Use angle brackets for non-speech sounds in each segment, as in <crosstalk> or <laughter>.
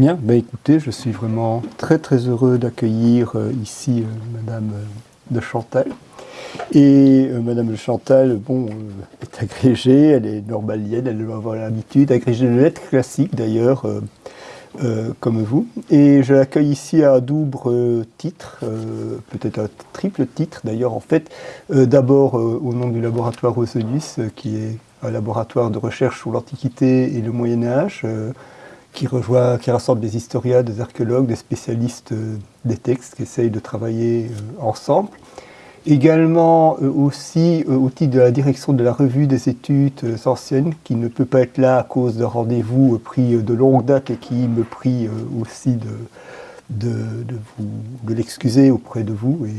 Bien, ben écoutez, je suis vraiment très très heureux d'accueillir euh, ici euh, Madame euh, de Chantal. Et Madame de Chantal, bon, est agrégée, elle est normalienne, elle doit avoir l'habitude, agrégée de lettres classiques d'ailleurs, comme vous. Et je l'accueille ici à double titre, peut-être un triple titre d'ailleurs en fait. D'abord au nom du laboratoire Roselius, qui est un laboratoire de recherche sur l'Antiquité et le Moyen-Âge, qui, rejoint, qui rassemble des historiens, des archéologues, des spécialistes euh, des textes qui essayent de travailler euh, ensemble. Également euh, aussi au titre de la direction de la revue des études anciennes, qui ne peut pas être là à cause d'un rendez-vous pris de longue date et qui me prie aussi de, de, de, de l'excuser auprès de vous. Et,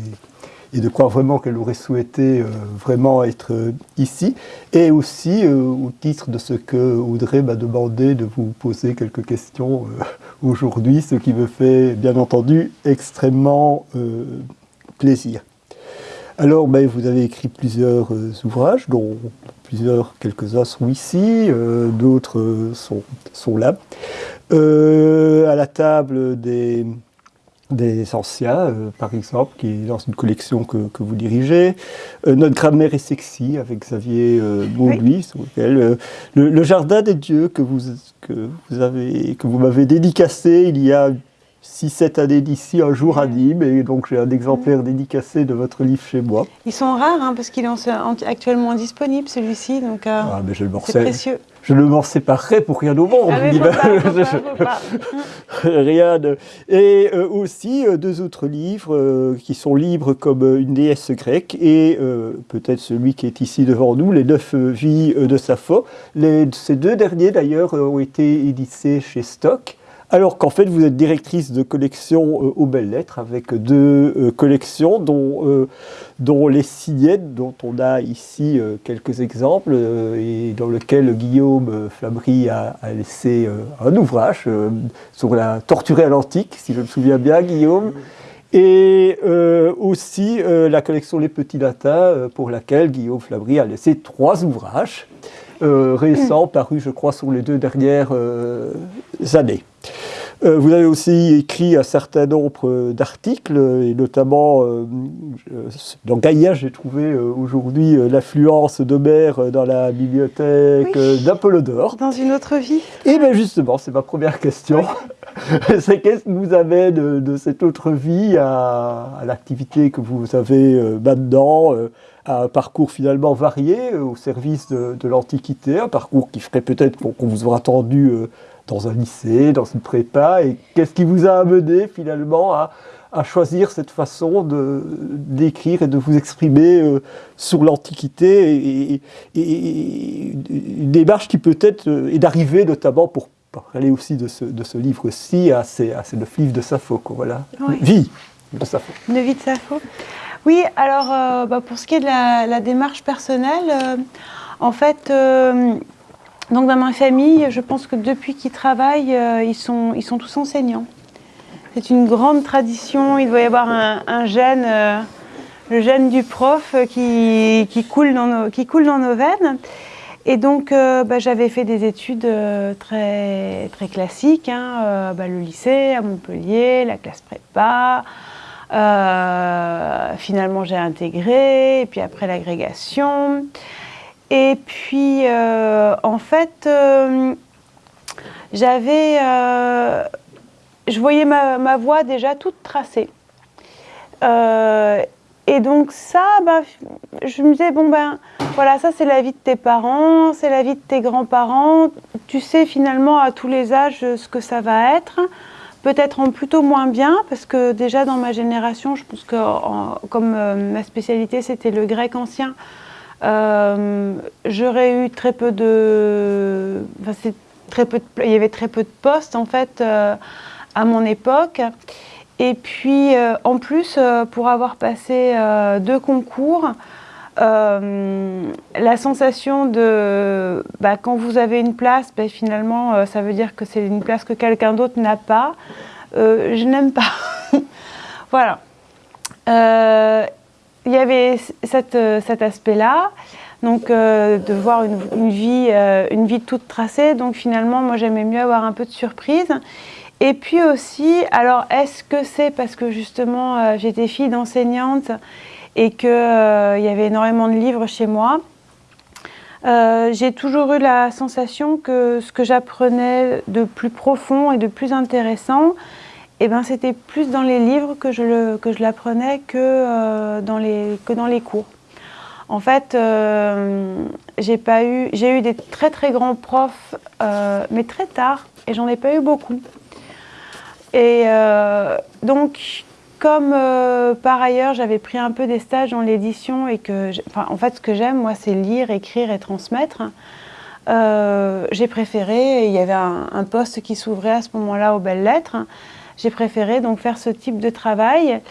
et de croire vraiment qu'elle aurait souhaité euh, vraiment être euh, ici, et aussi euh, au titre de ce que Audrey m'a demandé de vous poser quelques questions aujourd'hui, ce qui me fait bien entendu extrêmement plaisir. Alors, ben, vous avez écrit plusieurs ouvrages, dont plusieurs, quelques-uns sont ici, d'autres sont, sont, là. à la table des, des anciens, euh, par exemple, qui est dans une collection que, que vous dirigez. Euh, notre grammaire est sexy avec Xavier euh, euh, le, jardin des dieux que vous, que vous avez, que vous m'avez dédicacé il y a 6-7 années d'ici, un jour à Nîmes, et donc j'ai un exemplaire dédicacé de votre livre chez moi. Ils sont rares, hein, parce qu'il est actuellement disponible, celui-ci, donc ah, c'est précieux. Je ne m'en séparerai pour rien au monde. Ah, rien de... Et euh, aussi euh, deux autres livres euh, qui sont libres comme une déesse grecque et peut-être celui qui est ici devant nous, Les neuf vies de Sappho. Les, ces deux derniers d'ailleurs ont été édités chez Stock alors qu'en fait vous êtes directrice de collection euh, aux belles lettres avec deux euh, collections dont, euh, dont les signettes dont on a ici quelques exemples et dans lequel Guillaume Flabry a, laissé un ouvrage sur la torturée à l'antique, si je me souviens bien Guillaume, et aussi la collection Les Petits Latins pour laquelle Guillaume Flabry a laissé trois ouvrages récents parus je crois sur les deux dernières années. Euh, vous avez aussi écrit un certain nombre d'articles, et notamment euh, dans Gaïa, j'ai trouvé euh, aujourd'hui l'affluence d'Homère dans la bibliothèque d'Apollodore. Dans une autre vie Et bien justement, c'est ma première question. <laughs> c'est qu'est-ce que vous avez de, cette autre vie à, l'activité que vous avez maintenant à un parcours finalement varié au service de, de l'Antiquité, un parcours qui ferait peut-être qu'on vous aura attendu dans un lycée, dans une prépa, et qu'est-ce qui vous a amené finalement à, choisir cette façon d'écrire et de vous exprimer euh, sur l'Antiquité, et, une démarche qui peut-être euh, est d'arriver notamment pour parler aussi de ce, de ce livre-ci à, ces, à ces neuf livres de Sappho, voilà. Vie de Sappho. Vie de Sappho. Oui, alors euh, bah, pour ce qui est de la, démarche personnelle, en fait, donc dans ma famille, je pense que depuis qu'ils travaillent, euh, ils, sont, ils sont tous enseignants. C'est une grande tradition, il doit y avoir un, gène, euh, le gène du prof qui, qui, coule dans nos, qui coule dans nos veines. Et donc euh, bah, j'avais fait des études très, très classiques, hein, bah, le lycée à Montpellier, la classe prépa, finalement j'ai intégré, et puis après l'agrégation. Et puis, euh, en fait, euh, j'avais... Euh, je voyais ma, voie déjà toute tracée. et donc ça, bah, je me disais, bon ben, voilà, ça c'est la vie de tes parents, c'est la vie de tes grands-parents. Tu sais finalement à tous les âges ce que ça va être. Peut-être en plutôt moins bien, parce que déjà dans ma génération, je pense que comme ma spécialité c'était le grec ancien, euh, j'aurais eu très peu de... très peu il y avait très peu de postes en fait euh, à mon époque. Et puis euh, en plus, pour avoir passé deux concours, la sensation de bah, quand vous avez une place, bah, finalement ça veut dire que c'est une place que quelqu'un d'autre n'a pas. je n'aime pas. <laughs> voilà il y avait euh, cet aspect-là, donc euh, de voir une, vie, euh, une vie toute tracée. Donc finalement, moi j'aimais mieux avoir un peu de surprise. Et puis aussi, alors est-ce que c'est parce que justement j'étais fille d'enseignante et qu'il y avait énormément de livres chez moi J'ai toujours eu la sensation que ce que j'apprenais de plus profond et de plus intéressant, eh ben, c'était plus dans les livres que je l'apprenais que, dans les, que dans les cours. En fait, j'ai eu, eu des très très grands profs, mais très tard, et j'en ai pas eu beaucoup. Et euh, donc, comme euh, par ailleurs j'avais pris un peu des stages dans l'édition et que, enfin, en fait, ce que j'aime, moi, c'est lire, écrire et transmettre. Euh, j'ai préféré, il y avait un, un poste qui s'ouvrait à ce moment-là aux belles lettres, j'ai préféré donc faire ce type de travail.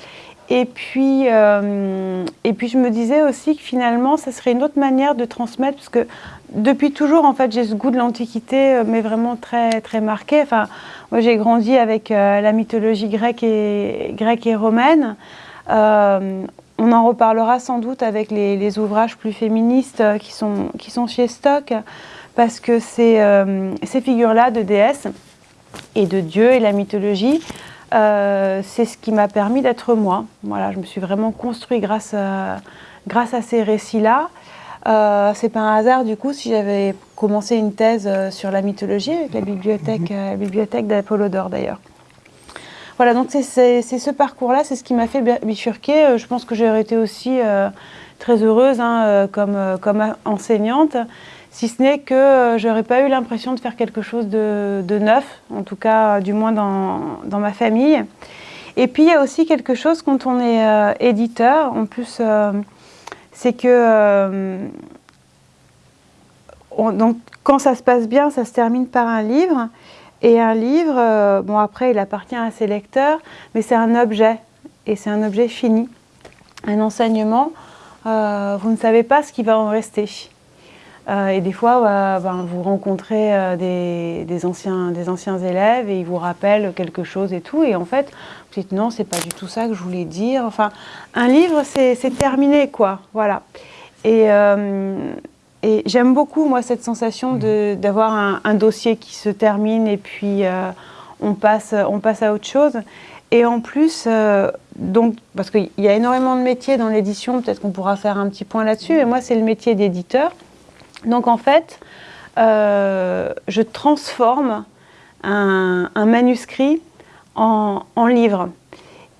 Et puis, et puis je me disais aussi que finalement, ça serait une autre manière de transmettre, parce que depuis toujours, en fait, j'ai ce goût de l'Antiquité, mais vraiment très, très marqué. Enfin, moi, j'ai grandi avec euh, la mythologie grecque et, romaine. Euh, on en reparlera sans doute avec les, ouvrages plus féministes euh, qui sont, qui sont chez Stock, parce que ces figures-là de déesses et de dieux et la mythologie, c'est ce qui m'a permis d'être moi. Voilà, je me suis vraiment construit grâce grâce à ces récits-là. Euh, c'est pas un hasard du coup si j'avais commencé une thèse euh, sur la mythologie avec la bibliothèque, mhm. euh, bibliothèque d'Apollodore d'ailleurs. Voilà, donc c'est ce parcours-là, c'est ce qui m'a fait bifurquer. Je pense que j'aurais été aussi très heureuse hein, comme, comme enseignante, si ce n'est que j'aurais pas eu l'impression de faire quelque chose de, neuf, en tout cas du moins dans, ma famille. Et puis il y a aussi quelque chose quand on est éditeur, en plus c'est que euh, donc, quand ça se passe bien, ça se termine par un livre. Et un livre, euh, bon après, il appartient à ses lecteurs, mais c'est un objet, et c'est un objet fini. Un enseignement, euh, vous ne savez pas ce qui va en rester. Et des fois, ben, vous rencontrez des, anciens, des anciens élèves et ils vous rappellent quelque chose et tout. Et en fait, vous dites non, c'est pas du tout ça que je voulais dire. Enfin, un livre, c'est terminé, quoi. Voilà. Et, euh, et j'aime beaucoup, moi, cette sensation d'avoir un, dossier qui se termine et puis euh, on, passe, on passe à autre chose. Et en plus, euh, donc, parce qu'il y a énormément de métiers dans l'édition, peut-être qu'on pourra faire un petit point là-dessus, et moi, c'est le métier d'éditeur. Donc, en fait, je transforme un, un manuscrit en, livre.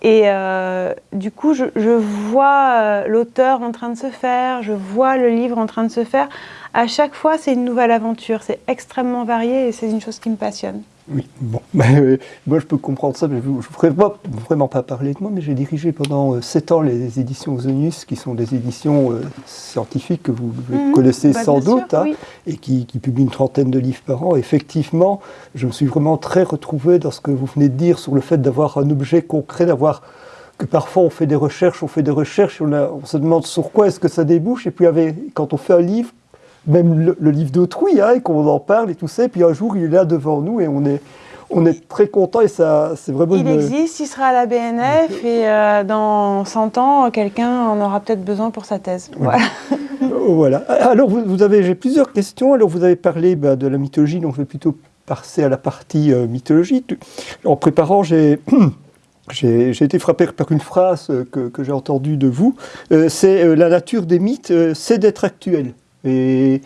Et euh, du coup, je, vois euh, l'auteur en train de se faire, je vois le livre en train de se faire. À chaque fois, c'est une nouvelle aventure. C'est extrêmement varié et c'est une chose qui me passionne. Oui, bon, <laughs> euh, moi je peux comprendre ça, mais je ne voudrais vraiment pas parler de moi, mais j'ai dirigé pendant sept ans les éditions Zonius, qui sont des éditions scientifiques que vous mhm. connaissez bah, sans doute, hein, et qui, qui, publient une trentaine de livres par an. Effectivement, je me suis vraiment très retrouvé dans ce que vous venez de dire sur le fait d'avoir un objet concret, d'avoir que parfois on fait des recherches, on fait des recherches, on, on se demande sur quoi est-ce que ça débouche, et puis quand on fait un livre, même le, livre d'autrui, hein, et qu'on en parle et tout ça, et puis un jour il est là devant nous et on est, on est très content et ça, c'est vraiment... Il existe, il sera à la BNF et euh, dans 100 ans, quelqu'un en aura peut-être besoin pour sa thèse. Voilà. <laughs> voilà. Alors, vous, avez, j'ai plusieurs questions. Alors, vous avez parlé bah, de la mythologie, donc je vais plutôt passer à la partie euh, mythologie. En préparant, <clears throat> j'ai... J'ai été frappé par une phrase que, que j'ai entendue de vous, euh, c'est la nature des mythes, c'est d'être actuel. Et,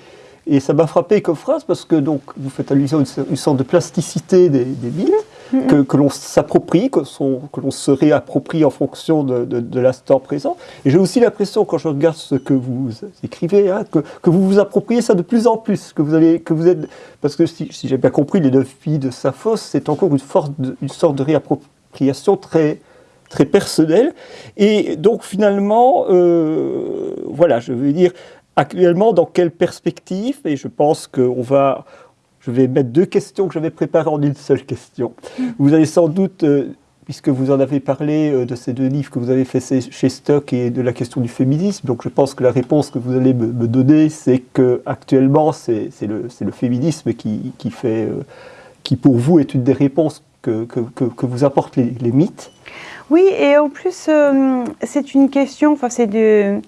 ça m'a frappé comme phrase parce que donc, vous faites allusion à une, sorte de plasticité des, des mythes, mm-hmm. que, l'on s'approprie, que, l'on se réapproprie en fonction de, l'instant présent. Et j'ai aussi l'impression, quand je regarde ce que vous écrivez, hein, que, vous vous appropriez ça de plus en plus, que vous, allez, que vous êtes... Parce que si, j'ai bien compris, les neuf filles de Sappho, c'est encore une, une sorte de réappropriation très très personnelle. Et donc finalement, euh, voilà, je veux dire, Actuellement, dans quelle perspective? Et je pense qu'on va... Je vais mettre deux questions que j'avais préparées en une seule question. Vous avez sans doute, euh, puisque vous en avez parlé euh, de ces deux livres que vous avez fait chez Stock et de la question du féminisme, donc je pense que la réponse que vous allez me, donner, c'est que actuellement c'est le, le, féminisme qui, qui, fait, euh, qui pour vous est une des réponses que, que, que, vous apportent les, les, mythes. Oui, et en plus c'est une question, enfin c'est de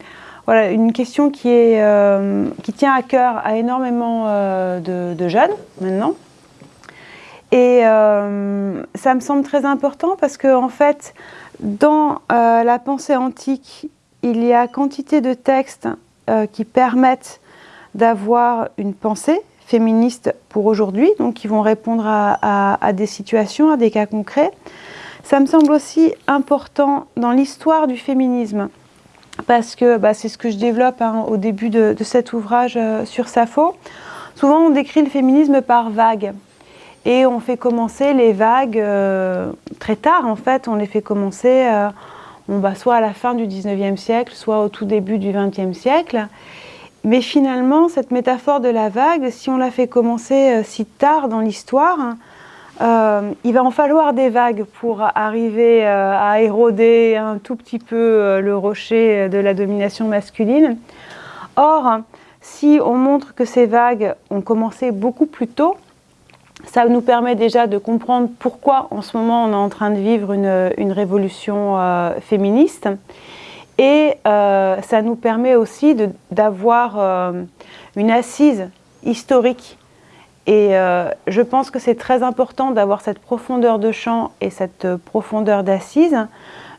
voilà, une question euh, qui tient à cœur à énormément euh, de, jeunes maintenant. Et ça me semble très important parce que, en fait, dans la pensée antique, il y a quantité de textes qui permettent d'avoir une pensée féministe pour aujourd'hui, donc qui vont répondre à, des situations, à des cas concrets. Ça me semble aussi important dans l'histoire du féminisme, parce que bah, c'est ce que je développe hein, au début de, cet ouvrage euh, sur Sappho. Souvent, on décrit le féminisme par vagues. Et on fait commencer les vagues euh, très tard, en fait. On les fait commencer euh, bah, soit à la fin du 19e siècle, soit au tout début du 20e siècle. Mais finalement, cette métaphore de la vague, si on la fait commencer si tard dans l'histoire, euh, il va en falloir des vagues pour arriver euh, à éroder un tout petit peu euh, le rocher de la domination masculine. Or, si on montre que ces vagues ont commencé beaucoup plus tôt, ça nous permet déjà de comprendre pourquoi en ce moment on est en train de vivre une, révolution féministe. Et ça nous permet aussi d'avoir une assise historique et euh, je pense que c'est très important d'avoir cette profondeur de champ et cette profondeur d'assise,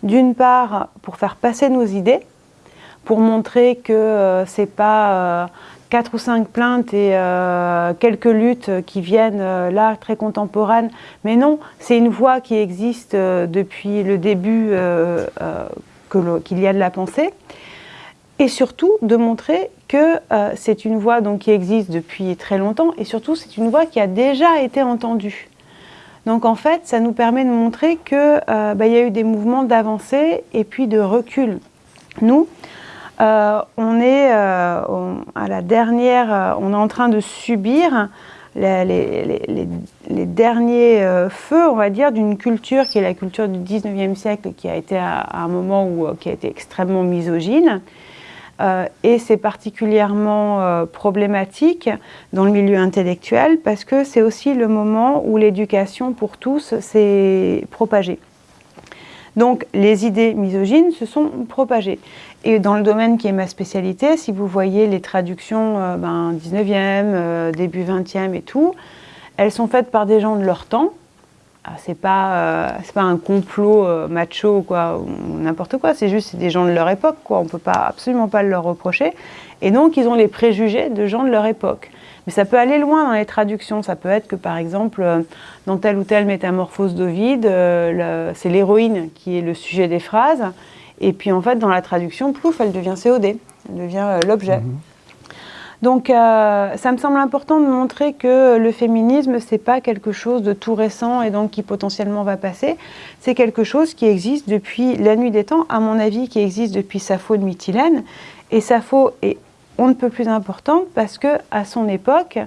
d'une part pour faire passer nos idées, pour montrer que euh, ce n'est pas euh, quatre ou cinq plaintes et quelques luttes qui viennent là très contemporaines, mais non, c'est une voix qui existe depuis le début qu'il y a de la pensée, et surtout de montrer que euh, c'est une voix donc, qui existe depuis très longtemps et surtout c'est une voix qui a déjà été entendue. Donc en fait, ça nous permet de montrer qu'il euh, bah, y a eu des mouvements d'avancée et puis de recul. Nous, euh, on est à la dernière, on est en train de subir les, derniers feux, on va dire, d'une culture qui est la culture du 19e siècle, qui a été à, un moment où, qui a été extrêmement misogyne, euh, et c'est particulièrement euh, problématique dans le milieu intellectuel parce que c'est aussi le moment où l'éducation pour tous s'est propagée. Donc les idées misogynes se sont propagées. Et dans le domaine qui est ma spécialité, si vous voyez les traductions euh, ben, 19e, début 20e et tout, elles sont faites par des gens de leur temps, c'est pas euh, pas un complot euh, macho quoi ou n'importe quoi c'est juste des gens de leur époque quoi. On peut pas absolument pas leur reprocher. Et donc ils ont les préjugés de gens de leur époque. Mais ça peut aller loin dans les traductions. Ça peut être que par exemple euh, dans telle ou telle métamorphose d'Ovide c'est l'héroïne qui est le sujet des phrases. Et puis en fait dans la traduction plouf elle devient COD elle devient l'objet. Mhm. Donc euh, ça me semble important de montrer que le féminisme, c'est pas quelque chose de tout récent et donc qui potentiellement va passer. C'est quelque chose qui existe depuis la nuit des temps, à mon avis, qui existe depuis Sappho de Mytilène. Et Sappho est on ne peut plus importante parce que à son époque,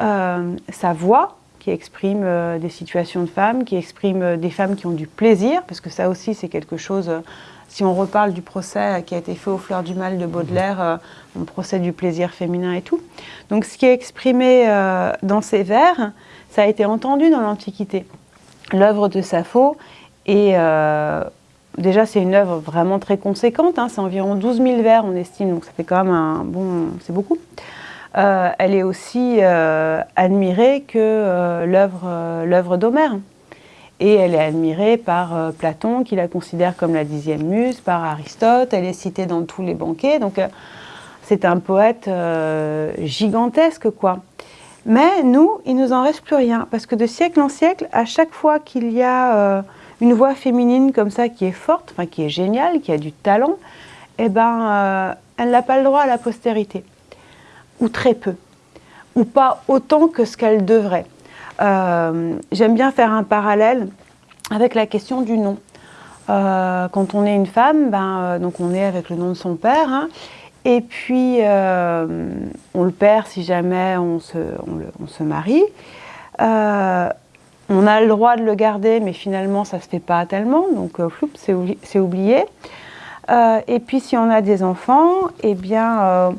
euh, sa voix, qui exprime euh, des situations de femmes, qui exprime des femmes qui ont du plaisir, parce que ça aussi c'est quelque chose si on reparle du procès qui a été fait aux Fleurs du Mal de Baudelaire, euh, on procès du plaisir féminin et tout. Donc ce qui est exprimé euh, dans ces vers, ça a été entendu dans l'Antiquité. L'œuvre de Sappho est... Euh, déjà, c'est une œuvre vraiment très conséquente, hein, c'est environ 12 000 vers, on estime, donc ça fait quand même un bon... c'est beaucoup. elle est aussi admirée que l'œuvre d'Homère. Et elle est admirée par euh, Platon, qui la considère comme la dixième muse, par Aristote, elle est citée dans tous les banquets. Donc euh, c'est un poète euh, gigantesque, quoi. Mais nous, il nous en reste plus rien, parce que de siècle en siècle, à chaque fois qu'il y a une voix féminine comme ça qui est forte, enfin qui est géniale, qui a du talent, eh ben, elle n'a pas le droit à la postérité, ou très peu, ou pas autant que ce qu'elle devrait. Euh, j'aime bien faire un parallèle avec la question du nom. Euh, quand on est une femme, ben, euh, donc on est avec le nom de son père, hein. et puis on le perd si jamais on se, marie. on a le droit de le garder, mais finalement ça ne se fait pas tellement, donc c'est oublié. et puis si on a des enfants, eh bien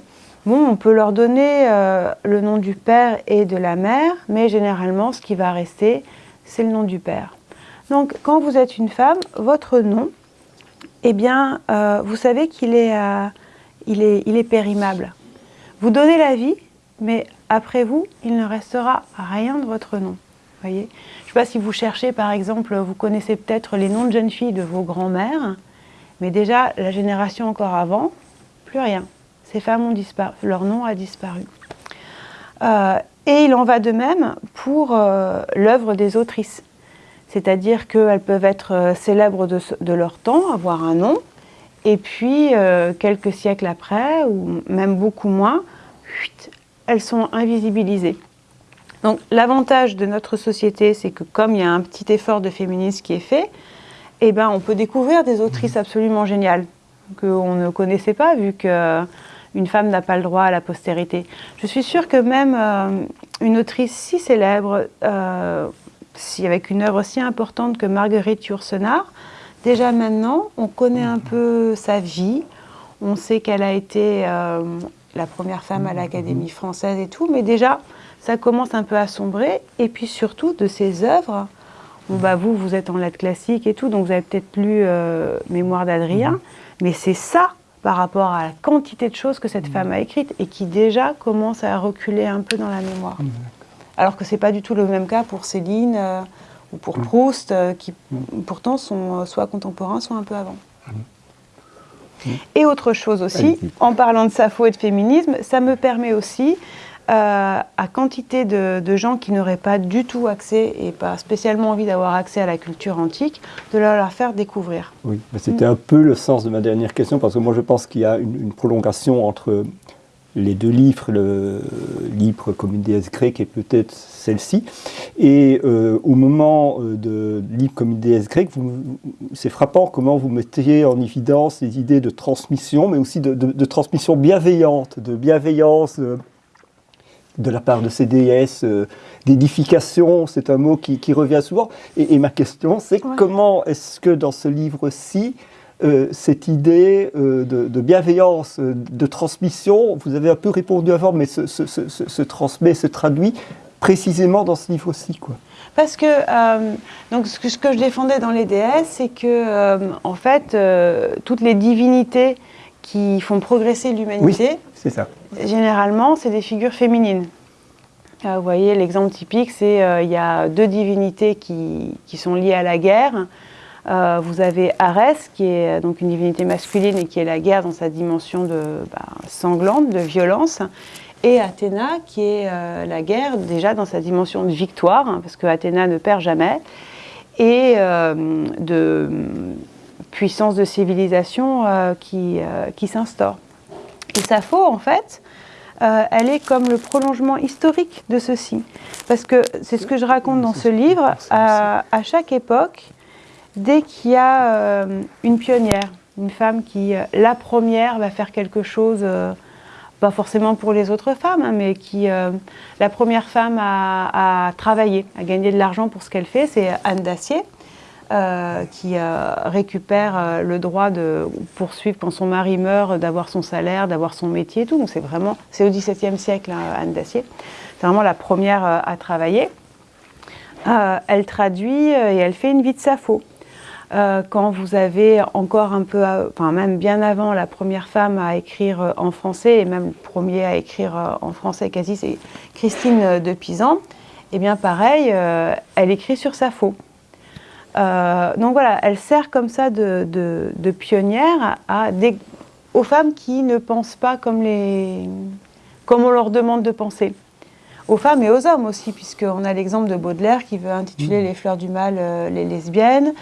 on peut leur donner euh, le nom du père et de la mère, mais généralement, ce qui va rester, c'est le nom du père. Donc, quand vous êtes une femme, votre nom, eh bien, euh, vous savez qu'il est, euh, est périmable. Vous donnez la vie, mais après vous, il ne restera rien de votre nom. voyez Je ne sais pas si vous cherchez, par exemple, vous connaissez peut-être les noms de jeunes filles de vos grands-mères, mais déjà, la génération encore avant, plus rien. Ces femmes ont disparu, leur nom a disparu. Euh, et il en va de même pour euh, l'œuvre des autrices. C'est-à-dire qu'elles peuvent être euh, célèbres de, leur temps, avoir un nom, et puis quelques siècles après, ou même beaucoup moins, elles sont invisibilisées. Donc l'avantage de notre société, c'est que comme il y a un petit effort de féminisme qui est fait, eh ben, on peut découvrir des autrices absolument géniales qu'on ne connaissait pas, vu qu'une femme n'a pas le droit à la postérité. Je suis sûre que même euh, une autrice si célèbre, euh, si, avec une œuvre si importante que Marguerite Yourcenar, déjà maintenant, on connaît un peu sa vie, on sait qu'elle a été euh, la première femme à l'Académie française et tout, mais déjà, ça commence un peu à sombrer, et puis surtout de ses œuvres, bah, vous, vous êtes en lettres classiques et tout, donc vous avez peut-être lu Mémoire d'Adrien, mhm. mais c'est ça par rapport à la quantité de choses que cette mhm. femme a écrites et qui déjà commence à reculer un peu dans la mémoire. Mhm. Alors que ce n'est pas du tout le même cas pour Céline euh, ou pour Proust, euh, qui pourtant sont soit contemporains, soit un peu avant. Et autre chose aussi, en parlant de Sappho et de féminisme, ça me permet aussi euh, à quantité de, gens qui n'auraient pas du tout accès et pas spécialement envie d'avoir accès à la culture antique, de leur, faire découvrir. Oui, c'était un peu le sens de ma dernière question, parce que moi je pense qu'il y a une, prolongation entre les deux livres, le livre comme une déesse grecque et peut-être celle-ci. Et euh, au moment euh, de livre comme une déesse grecque, c'est frappant comment vous mettez en évidence les idées de transmission, mais aussi de, transmission bienveillante, de bienveillance de la part de ces déesses, euh, d'édification, c'est un mot qui, revient souvent. Et, ma question, c'est comment est-ce que dans ce livre-ci, euh, cette idée euh, de, bienveillance, de transmission, vous avez un peu répondu avant, mais se, transmet, se traduit précisément dans ce livre-ci quoi. Parce que donc ce que, ce que, je défendais dans les déesses, c'est que en fait toutes les divinités qui font progresser l'humanité, c'est ça. Généralement, c'est des figures féminines. Euh, vous voyez, l'exemple typique, c'est euh, il y a deux divinités qui, sont liées à la guerre. Euh, vous avez Arès, qui est donc une divinité masculine et qui est la guerre dans sa dimension de bah, sanglante, de violence, et Athéna, qui est la guerre déjà dans sa dimension de victoire, hein, parce que Athéna ne perd jamais, et de puissance de civilisation qui, qui s'instaure. Et Sappho, en fait, euh, elle est comme le prolongement historique de ceci. Parce que c'est ce que je raconte dans ce livre, à, chaque époque, dès qu'il y a euh, une pionnière, une femme qui, euh, la première, va faire quelque chose, pas forcément pour les autres femmes, hein, mais qui, la première femme à travailler, à gagner de l'argent pour ce qu'elle fait, c'est Anne Dacier. Euh, qui euh, récupère euh, le droit de poursuivre quand son mari meurt, d'avoir son salaire, d'avoir son métier et tout. Donc c'est vraiment, c'est au XVIIe siècle, hein, Anne Dacier. C'est vraiment la première à travailler. elle traduit et elle fait une vie de Sappho. quand vous avez encore un peu, enfin même bien avant, la première femme à écrire en français, et même le premier à écrire en français quasi, c'est Christine de Pisan, et eh bien pareil, elle écrit sur Sappho. Euh, donc voilà, elle sert comme ça de, pionnière à aux femmes qui ne pensent pas comme, les, comme on leur demande de penser. Aux femmes et aux hommes aussi, puisqu'on a l'exemple de Baudelaire qui veut intituler mmh. Les fleurs du mal euh, les lesbiennes.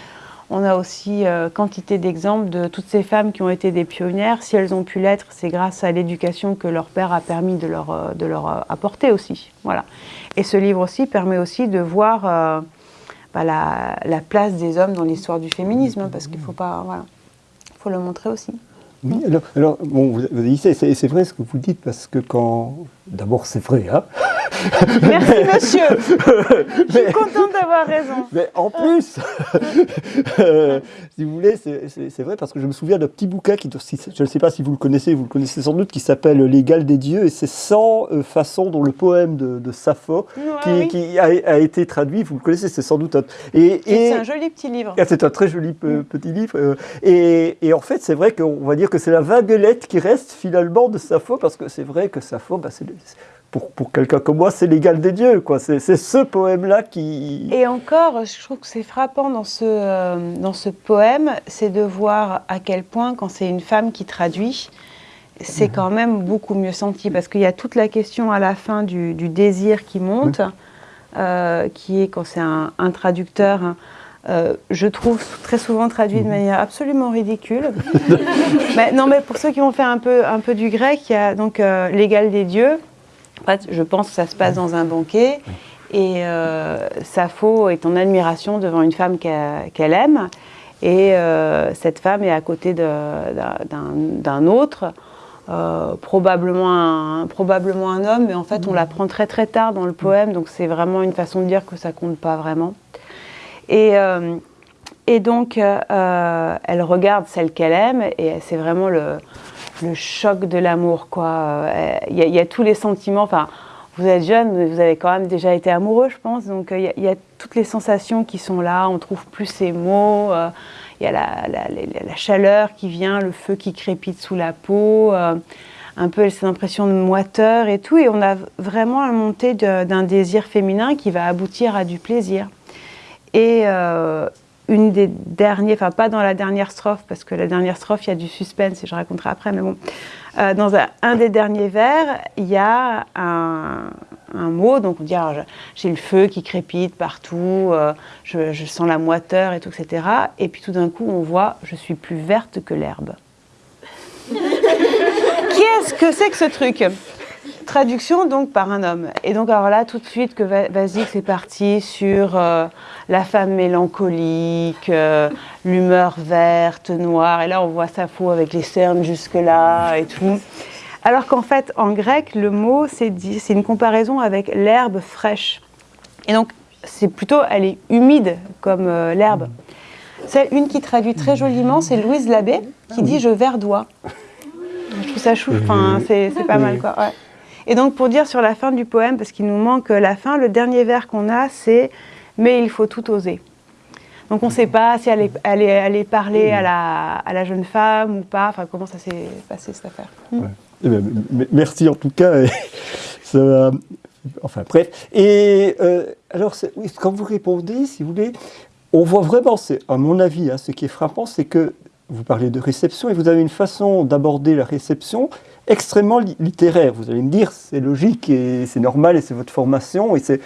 On a aussi euh, quantité d'exemples de toutes ces femmes qui ont été des pionnières. Si elles ont pu l'être, c'est grâce à l'éducation que leur père a permis de leur, de leur apporter aussi. Voilà. Et ce livre aussi permet aussi de voir la, place des hommes dans l'histoire du féminisme, hein, parce qu'il faut pas, voilà, faut le montrer aussi. Oui, alors, bon, vous, vous c'est vrai ce que vous dites, parce que quand, d'abord c'est vrai, hein <laughs> Merci monsieur Je suis contente d'avoir raison. Mais en plus, euh, <laughs> si vous voulez, c'est vrai parce que je me souviens d'un petit bouquin, qui, je ne sais pas si vous le connaissez, vous le connaissez sans doute, qui s'appelle L'égal des dieux, et c'est 100 euh, façons dont le poème de, Sappho, qui, a, été traduit, vous le connaissez, c'est sans doute un... Et, c'est un joli petit livre. Ah, c'est un très joli mm. petit livre. Euh, et, en fait, c'est vrai qu'on va dire que c'est la vaguelette qui reste finalement de Sappho, parce que c'est vrai que Sappho, bah, c'est pour, pour quelqu'un comme moi, c'est l'égal des dieux. quoi. C'est ce poème-là qui... Et encore, je trouve que c'est frappant dans ce, euh, dans ce poème, c'est de voir à quel point, quand c'est une femme qui traduit, c'est quand même beaucoup mieux senti, parce qu'il y a toute la question à la fin du, du désir qui monte, euh, qui est quand c'est un, un, traducteur... Hein, euh, je trouve très souvent traduit de mhm. manière absolument ridicule. <laughs> mais, non, mais pour ceux qui vont faire un peu, un peu du grec, il y a donc euh, l'égal des dieux. En fait, je pense que ça se passe dans un banquet. Et euh, Sappho est en admiration devant une femme qu'elle aime. Et euh, cette femme est à côté d'un autre, probablement, un, probablement un homme, mais en fait, on l'apprend très très tard dans le poème. Donc, c'est vraiment une façon de dire que ça compte pas vraiment. Et, euh, et donc, euh, elle regarde celle qu'elle aime et c'est vraiment le, le, choc de l'amour. Il y, y, a tous les sentiments. Enfin, vous êtes jeune, vous avez quand même déjà été amoureux, je pense. Donc, il y, y, a toutes les sensations qui sont là. On trouve plus ces mots. Il y a la, chaleur qui vient, le feu qui crépite sous la peau. un peu cette impression de moiteur et tout. Et on a vraiment la montée d'un désir féminin qui va aboutir à du plaisir. Et euh, une des dernières, enfin pas dans la dernière strophe, parce que la dernière strophe, il y a du suspense et je raconterai après, mais bon. Euh, dans un, des derniers vers, il y a un, mot, donc on dit j'ai le feu qui crépite partout, euh, je, je, sens la moiteur et tout, etc. Et puis tout d'un coup, on voit je suis plus verte que l'herbe. <laughs> Qu'est-ce que c'est que ce truc? Traduction donc par un homme. Et donc alors là, tout de suite que Vasik c'est parti sur euh, la femme mélancolique, euh, l'humeur verte, noire. Et là, on voit Sappho avec les cernes jusque-là et tout. Alors qu'en fait, en grec, le mot, c'est une comparaison avec l'herbe fraîche. Et donc, c'est plutôt, elle est humide comme euh, l'herbe. C'est une qui traduit très joliment, c'est Louise Labbé, qui dit « je verdois ». Je trouve ça chou, enfin, c'est pas mal, quoi. Ouais. Et donc, pour dire sur la fin du poème, parce qu'il nous manque la fin, le dernier vers qu'on a, c'est « mais il faut tout oser ». Donc, on ne sait pas si elle est, elle parler à la, à la, jeune femme ou pas. Enfin, comment ça s'est passé, cette affaire? Eh ben, Merci en tout cas. <laughs> Enfin, bref. Et euh, alors, quand vous répondez, si vous voulez, on voit vraiment, à mon avis, hein, ce qui est frappant, c'est que vous parlez de réception et vous avez une façon d'aborder la réception extrêmement littéraire. Vous allez me dire, c'est logique et c'est normal et c'est votre formation et c'est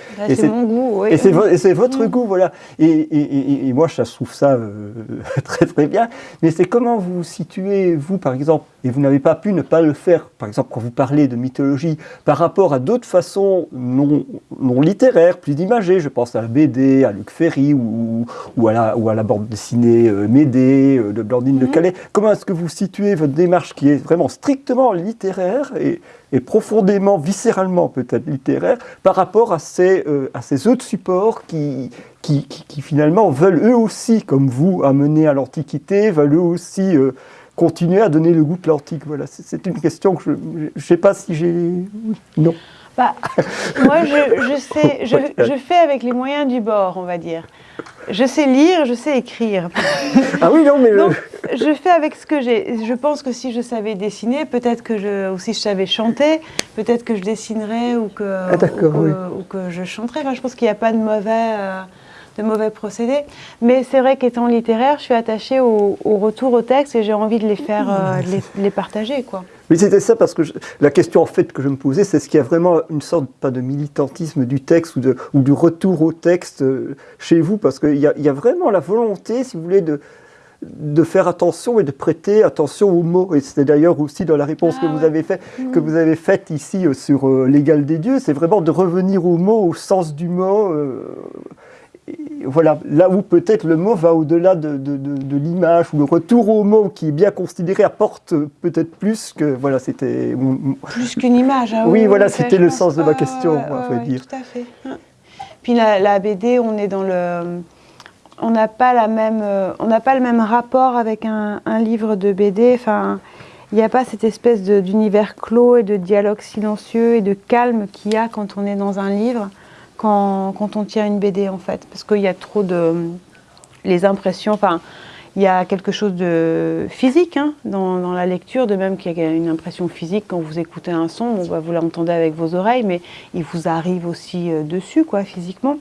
mon goût, et c'est votre mm. goût, voilà. Et, et, moi, je trouve ça euh, <laughs> très très bien. Mais c'est comment vous situez, vous, par exemple, et vous n'avez pas pu ne pas le faire, par exemple, quand vous parlez de mythologie, par rapport à d'autres façons non, non littéraires, plus imagées. Je pense à la BD, à Luc Ferry ou, ou, à, la, ou à la bande dessinée euh, Médée euh, de Blandine de mm. Calais. Comment est-ce que vous situez votre démarche qui est vraiment strictement littéraire et, profondément, viscéralement peut-être littéraire, par rapport à ces, euh, à ces autres supports qui, qui, qui, finalement veulent eux aussi, comme vous, amener à l'Antiquité, veulent eux aussi euh, continuer à donner le goût de l'antique. Voilà, c'est une question que je ne sais pas si j'ai... Non. Bah, <laughs> moi, je, je sais, je, je, fais avec les moyens du bord, on va dire. Je sais lire, je sais écrire. Ah oui, non, mais... Donc, je fais avec ce que j'ai. Je pense que si je savais dessiner, peut-être que je... Ou si je savais chanter, peut-être que je dessinerais ou que, ah, ou, que je chanterais. Enfin, je pense qu'il n'y a pas de mauvais... Euh, de mauvais procédés. Mais c'est vrai qu'étant littéraire, je suis attachée au, retour au texte et j'ai envie de les faire, euh, les, les, partager. Quoi. Mais c'était ça parce que la question en fait que je me posais, c'est est-ce qu'il y a vraiment une sorte, pas de militantisme du texte ou, de, ou du retour au texte euh, chez vous Parce qu'il y, y, a vraiment la volonté, si vous voulez, de, de faire attention et de prêter attention aux mots. Et c'était d'ailleurs aussi dans la réponse que, ah vous avez fait, que mmh. vous avez faite ici euh, sur l'égal des dieux, c'est vraiment de revenir aux mots, au sens du mot voilà, là où peut-être le mot va au-delà de, l'image, ou le retour au mot qui est bien considéré apporte peut-être plus que, voilà, c'était... Plus qu'une image, hein, oui, voilà, c'était le sens de ma question, on va dire. Tout à fait. Puis la, BD, on est dans le... On n'a pas, la même, on n'a pas le même rapport avec un, un livre de BD, enfin... Il n'y a pas cette espèce d'univers clos et de dialogue silencieux et de calme qu'il y a quand on est dans un livre quand, on tient une BD en fait, parce qu'il y a trop de... les impressions, enfin, Il y a quelque chose de physique hein, dans, la lecture, de même qu'il y a une impression physique quand vous écoutez un son, bah, vous l'entendez avec vos oreilles, mais il vous arrive aussi euh, dessus, quoi, physiquement.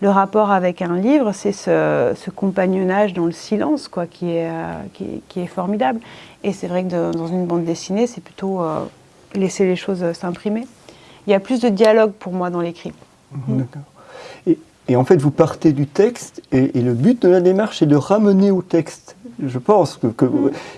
Le rapport avec un livre, c'est ce, compagnonnage dans le silence, quoi, qui est, euh, formidable. Et c'est vrai que dans une bande dessinée, c'est plutôt euh, laisser les choses s'imprimer. Il y a plus de dialogue pour moi dans l'écrit. うん、Et en fait, vous partez du texte, et, le but de la démarche est de ramener au texte. Je pense que.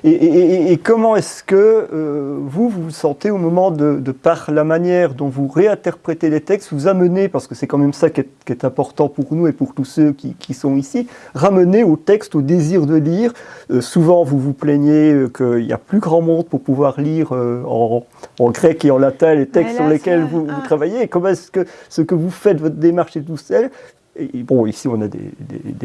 et, comment est-ce que euh, vous, vous vous sentez au moment de, par la manière dont vous réinterprétez les textes, vous amenez, parce que c'est quand même ça qui est, important pour nous et pour tous ceux qui, sont ici, ramener au texte, au désir de lire. Euh, souvent, vous vous plaignez euh, qu'il n'y a plus grand monde pour pouvoir lire en, grec et en latin les textes sur lesquels vous, vous, travaillez. Et comment est-ce que ce que vous faites, votre démarche est tout seul, bon, ici on a des,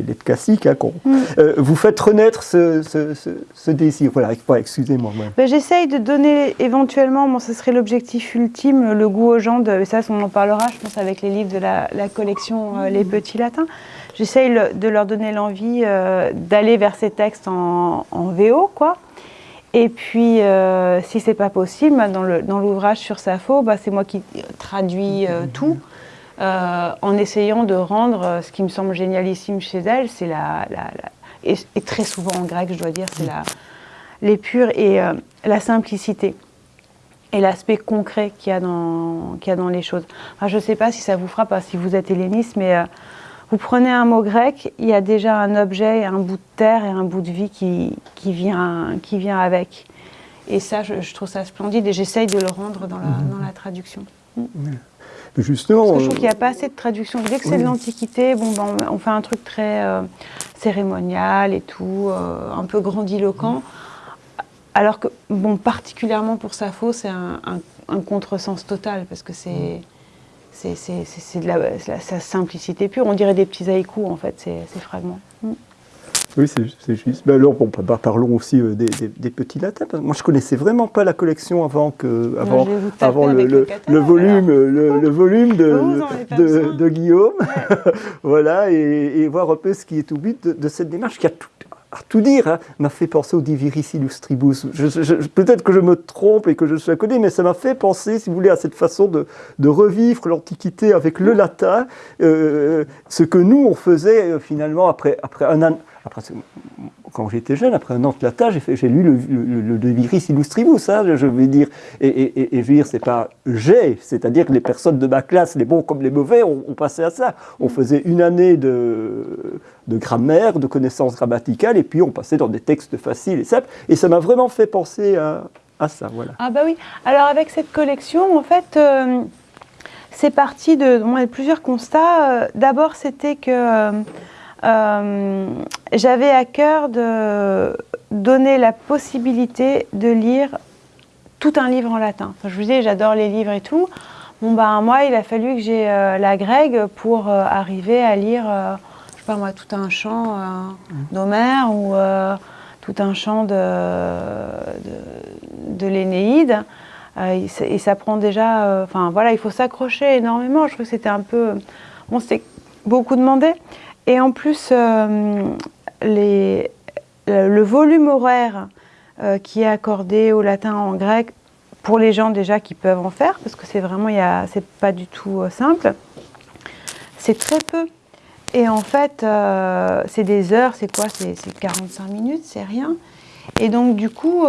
lettres classiques, hein, mm. euh, vous faites renaître ce, désir. Voilà, excusez-moi. Ben, j'essaye de donner éventuellement, bon, ce serait l'objectif ultime, le goût aux gens, de, ça on en parlera, je pense, avec les livres de la, collection euh, Les Petits Latins. J'essaye de leur donner l'envie euh, d'aller vers ces textes en, VO, quoi. Et puis, si c'est pas possible, dans l'ouvrage sur Sappho, bah, c'est moi qui traduis tout. Euh, en essayant de rendre euh, ce qui me semble génialissime chez elle, c'est la, et, très souvent en grec, je dois dire, c'est la l'épure et euh, la simplicité et l'aspect concret qu'il y, a dans, a dans les choses. je ne sais pas si ça vous frappe, si vous êtes helléniste, mais vous prenez un mot grec, il y a déjà un objet, un bout de terre et un bout de vie qui, qui, vient, qui vient avec. Et ça, je, trouve ça splendide et j'essaye de le rendre dans la, dans la traduction. Justement. Parce que je trouve qu'il n'y a pas assez de traduction. Dès que c'est de l'Antiquité, bon, ben, on fait un truc très euh, cérémonial et tout, euh, un peu grandiloquent. Alors que, bon, particulièrement pour Sappho, c'est un, un, contresens total, parce que c'est. C'est de la, simplicité pure. On dirait des petits haïkus, en fait, ces fragments. Mm. Oui, c'est juste. Ben alors, bon, bah, parlons aussi euh, des, petits latins. Moi, je connaissais vraiment pas la collection avant que, avant, avant le, le, volume, le, volume de, de, Guillaume. <laughs> voilà, et, voir un peu ce qui est au but de, cette démarche qui a tout, à tout dire, hein, m'a fait penser au Diviris Illustribus. Peut-être que je me trompe et que je suis à côté, mais ça m'a fait penser, si vous voulez, à cette façon de, de revivre l'Antiquité avec le latin, euh, ce que nous, on faisait euh, finalement après, après un an après, quand j'étais jeune, après un an de latin, j'ai lu le, le, De Viris Illustribus, hein, je veux dire. Et, je veux dire, c'est pas j'ai, c'est-à-dire que les personnes de ma classe, les bons comme les mauvais, on, passait à ça. On faisait une année de, grammaire, de connaissances grammaticales, et puis on passait dans des textes faciles et simples. Et ça m'a vraiment fait penser à, ça, voilà. Ah bah oui. Alors avec cette collection, en fait... Euh, c'est parti de, plusieurs constats. Euh, d'abord, c'était que euh, j'avais à cœur de donner la possibilité de lire tout un livre en latin. je vous disais, j'adore les livres et tout. Bon, bah, moi, il a fallu que j'ai euh, la grecque pour euh, arriver à lire, je sais pas moi, tout un chant d'Homère ou tout un chant de, de, l'Énéide. et ça prend déjà, enfin voilà, il faut s'accrocher énormément. Je trouve que c'était un peu, bon, c'était beaucoup demandé. Et en plus, euh, le volume horaire euh, qui est accordé au latin en grec, pour les gens déjà qui peuvent en faire, parce que c'est vraiment, c'est pas du tout euh, simple, c'est très peu. Et en fait, c'est des heures, c'est quoi? C'est 45 minutes, c'est rien. Et donc, du coup,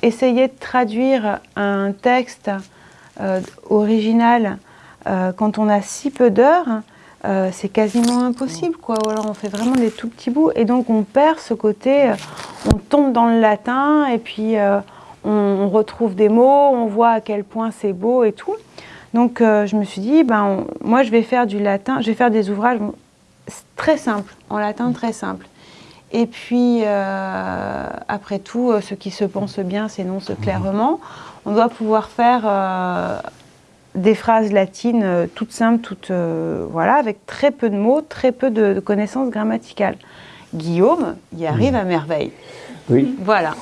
essayer de traduire un texte original quand on a si peu d'heures, euh, c'est quasiment impossible, quoi. Alors on fait vraiment des tout petits bouts, et donc on perd ce côté, euh, on tombe dans le latin, et puis euh, on, retrouve des mots, on voit à quel point c'est beau et tout. Donc je me suis dit, ben, moi je vais faire du latin, je vais faire des ouvrages très simples, en latin très simple. Et puis, après tout, ce qui se pense bien s'énonce clairement. On doit pouvoir faire des phrases latines euh, toutes simples, toutes, euh, voilà, avec très peu de mots, très peu de, connaissances grammaticales. Guillaume y arrive à merveille. Oui. Voilà.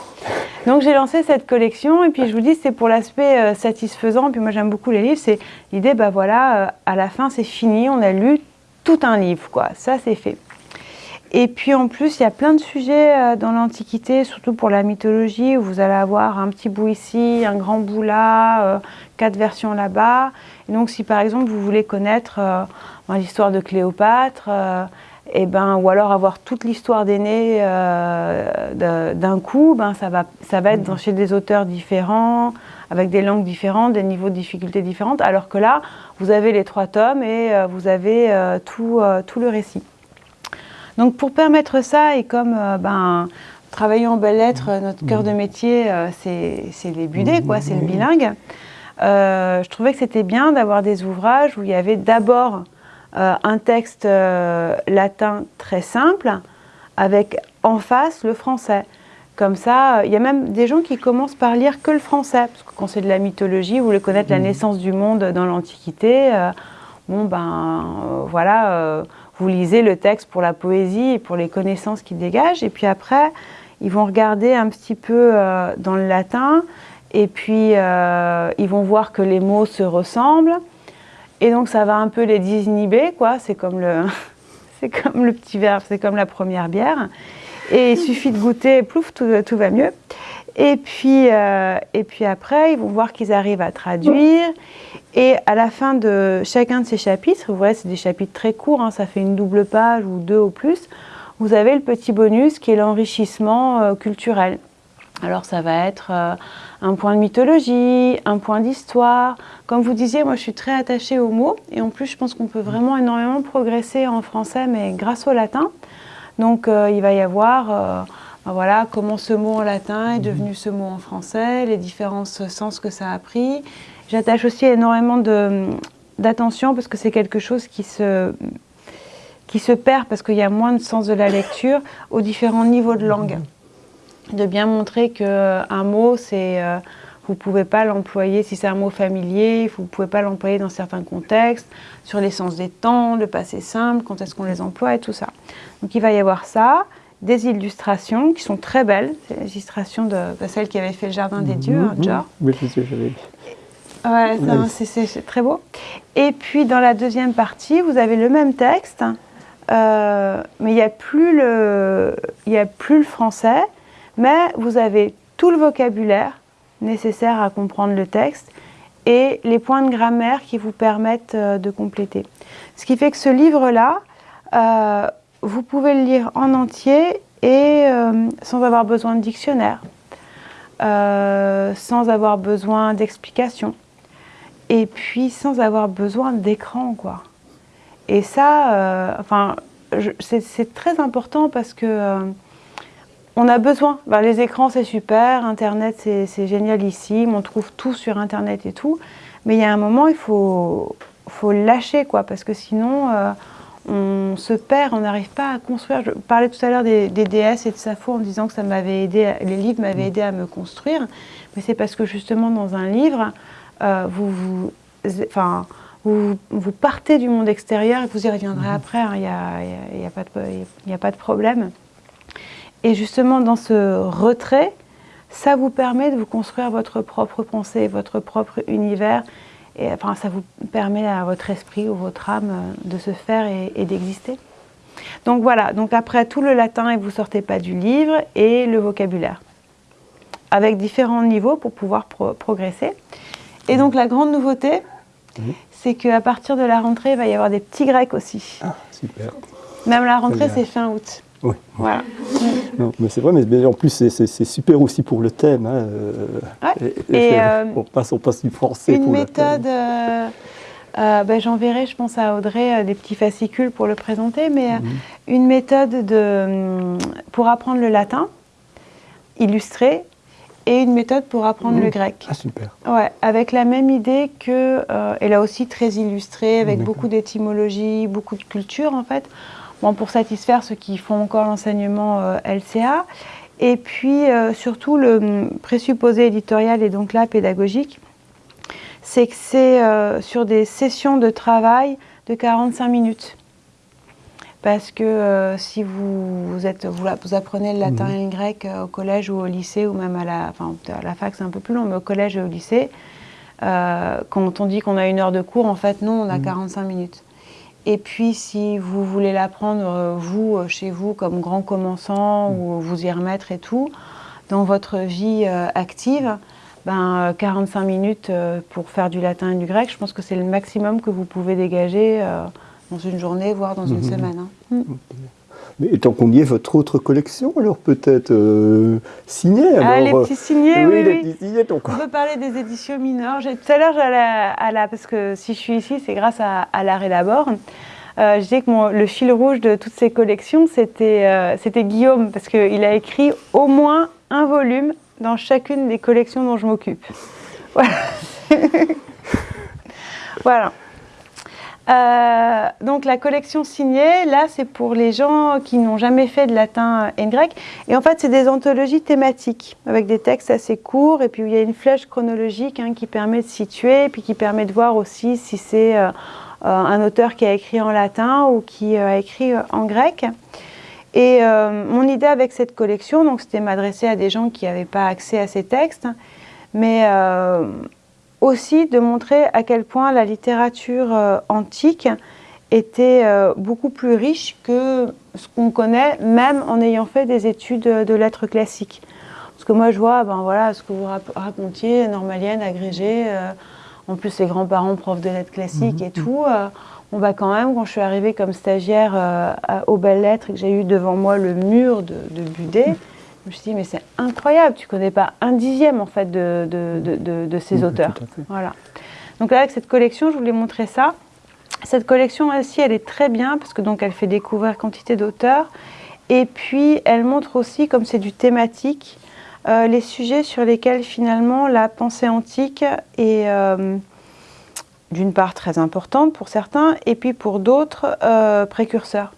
Donc j'ai lancé cette collection et puis je vous dis c'est pour l'aspect euh, satisfaisant. Puis moi j'aime beaucoup les livres. C'est l'idée, bah voilà, à la fin c'est fini, on a lu tout un livre, quoi. Ça c'est fait. Et puis en plus, il y a plein de sujets euh, dans l'Antiquité, surtout pour la mythologie, où vous allez avoir un petit bout ici, un grand bout là, euh, quatre versions là-bas. Et donc si par exemple vous voulez connaître euh, ben, l'histoire de Cléopâtre, et ben, ou alors avoir toute l'histoire d'Aîné d'un coup, ben, ça, va, ça va être dans, chez des auteurs différents, avec des langues différentes, des niveaux de difficulté différents, alors que là, vous avez les trois tomes et vous avez tout, tout le récit. Donc pour permettre ça, et comme euh, ben, travaillant en belles lettres, notre cœur de métier, euh, c'est les budets, quoi, c'est le bilingue, euh, je trouvais que c'était bien d'avoir des ouvrages où il y avait d'abord un texte latin très simple, avec en face le français. Comme ça, il y a même des gens qui commencent par lire que le français, parce que quand c'est de la mythologie, vous voulez connaître la mmh. naissance du monde dans l'Antiquité, bon ben voilà, vous lisez le texte pour la poésie et pour les connaissances qu'il dégage, et puis après, ils vont regarder un petit peu euh, dans le latin, et puis euh, ils vont voir que les mots se ressemblent, et donc ça va un peu les désinhiber, quoi, c'est comme le... <laughs> c'est comme le petit verre, c'est comme la première bière. Et il suffit de goûter, plouf, tout, tout va mieux. Et puis, euh, et puis après, ils vont voir qu'ils arrivent à traduire. Et à la fin de chacun de ces chapitres, vous voyez, c'est des chapitres très courts, hein, ça fait une double page ou deux au plus, vous avez le petit bonus qui est l'enrichissement euh, culturel. Alors ça va être euh, un point de mythologie, un point d'histoire. Comme vous disiez, moi je suis très attachée aux mots et en plus je pense qu'on peut vraiment énormément progresser en français mais grâce au latin. Donc il va y avoir voilà, comment ce mot en latin est devenu ce mot en français, les différents sens que ça a pris. J'attache aussi énormément d'attention parce que c'est quelque chose qui se, qui se perd parce qu'il y a moins de sens de la lecture aux différents niveaux de langue. De bien montrer qu'un mot, c'est... Euh, vous ne pouvez pas l'employer, si c'est un mot familier, vous ne pouvez pas l'employer dans certains contextes, sur l'essence des temps, le passé simple, quand est-ce qu'on les emploie et tout ça. Donc il va y avoir ça des illustrations qui sont très belles. C'est l'illustration de, celle qui avait fait le Jardin des Dieux, hein, George. Oui, j'avais Ouais, c'est très beau. Et puis dans la deuxième partie, vous avez le même texte, euh, mais il n'y a, plus le, a plus le français, mais vous avez tout le vocabulaire nécessaire à comprendre le texte et les points de grammaire qui vous permettent euh, de compléter. Ce qui fait que ce livre-là, euh, vous pouvez le lire en entier et euh, sans avoir besoin de dictionnaire, euh, sans avoir besoin d'explications, et puis sans avoir besoin d'écran, quoi. Et ça, euh, enfin, c'est très important parce que on a besoin. Ben, les écrans, c'est super, Internet, c'est génialissime, on trouve tout sur Internet et tout, mais il y a un moment, il faut, faut lâcher, quoi, parce que sinon on se perd, on n'arrive pas à construire. Je parlais tout à l'heure des, DS et de Safo en disant que ça m'avait aidé, les livres m'avaient aidé à me construire, mais c'est parce que justement dans un livre, euh, vous, vous, enfin, vous, vous, partez du monde extérieur et vous y reviendrez mhm. après, il hein, n'y a, a, a, a, pas de problème. Et justement dans ce retrait, ça vous permet de vous construire votre propre pensée, votre propre univers, et enfin, ça vous permet à votre esprit ou votre âme euh, de se faire et, d'exister. Donc voilà, donc après tout le latin et vous sortez pas du livre et le vocabulaire avec différents niveaux pour pouvoir progresser. Et donc la grande nouveauté, mhm. c'est qu'à partir de la rentrée, il va y avoir des petits grecs aussi. Ah, super. Même la rentrée, c'est fin août. Oui. Voilà. non, mais c'est vrai, mais en plus c'est super aussi pour le thème. Hein, euh, et, euh, on, passe, on passe du français une pour méthode, le thème. Euh, ben, J'enverrai, je pense à Audrey, des petits fascicules pour le présenter, mais mhm. une méthode de, pour apprendre le latin, illustré, et une méthode pour apprendre le mhm. grec. Ah, super. Ouais, avec la même idée que, et là aussi très illustrée, avec beaucoup d'étymologie, beaucoup de culture en fait pour satisfaire ceux qui font encore l'enseignement euh, LCA. Et puis euh, surtout le présupposé éditorial et donc là pédagogique, c'est que c'est euh, sur des sessions de travail de 45 minutes. Parce que si vous, êtes, vous, apprenez le latin et le grec au collège ou au lycée, ou même à la, enfin, à la fac c'est un peu plus long, mais au collège et au lycée, quand on dit qu'on a une heure de cours, en fait non, on a 45 minutes. Et puis, si vous voulez l'apprendre, vous, chez vous, comme grand commençant, ou vous y remettre et tout, dans votre vie active, ben, 45 minutes pour faire du latin et du grec, je pense que c'est le maximum que vous pouvez dégager dans une journée, voire dans une mhm. semaine. Hein. Mm. Mais tant qu'on y est, votre autre collection, alors peut-être euh, signée Ah, les petits signés, oui. les petits signés, donc. On peut parler des éditions mineures. Tout à l'heure, à la. Parce que si je suis ici, c'est grâce à, à l'arrêt d'abord. Euh, je disais que le fil rouge de toutes ces collections, c'était euh, Guillaume, parce qu'il a écrit au moins un volume dans chacune des collections dont je m'occupe. <laughs> Voilà. <laughs> voilà. Euh, donc la collection signée, là, c'est pour les gens qui n'ont jamais fait de latin et de grec. Et en fait, c'est des anthologies thématiques avec des textes assez courts et puis il y a une flèche chronologique hein, qui permet de situer et puis qui permet de voir aussi si c'est euh, euh, un auteur qui a écrit en latin ou qui a écrit en grec. Et mon idée avec cette collection, donc c'était m'adresser à des gens qui n'avaient pas accès à ces textes, mais aussi de montrer à quel point la littérature euh, antique était euh, beaucoup plus riche que ce qu'on connaît, même en ayant fait des études de lettres classiques. Parce que moi, je vois, ben voilà, ce que vous racontiez, normalienne, agrégée, euh, en plus les grands-parents profs de lettres classiques et mhm. tout, on va quand même, quand je suis arrivée comme stagiaire aux belles lettres et que j'ai eu devant moi le mur de, de Budet, je me suis dit, mais c'est incroyable, tu connais pas un dixième en fait de, de, ces auteurs. Voilà. Donc là, avec cette collection, je voulais montrer ça. Cette collection aussi, elle est très bien parce que donc elle fait découvrir quantité d'auteurs. Et puis, elle montre aussi, comme c'est du thématique, euh, les sujets sur lesquels finalement la pensée antique est euh, d'une part très importante pour certains, et puis pour d'autres euh, précurseurs.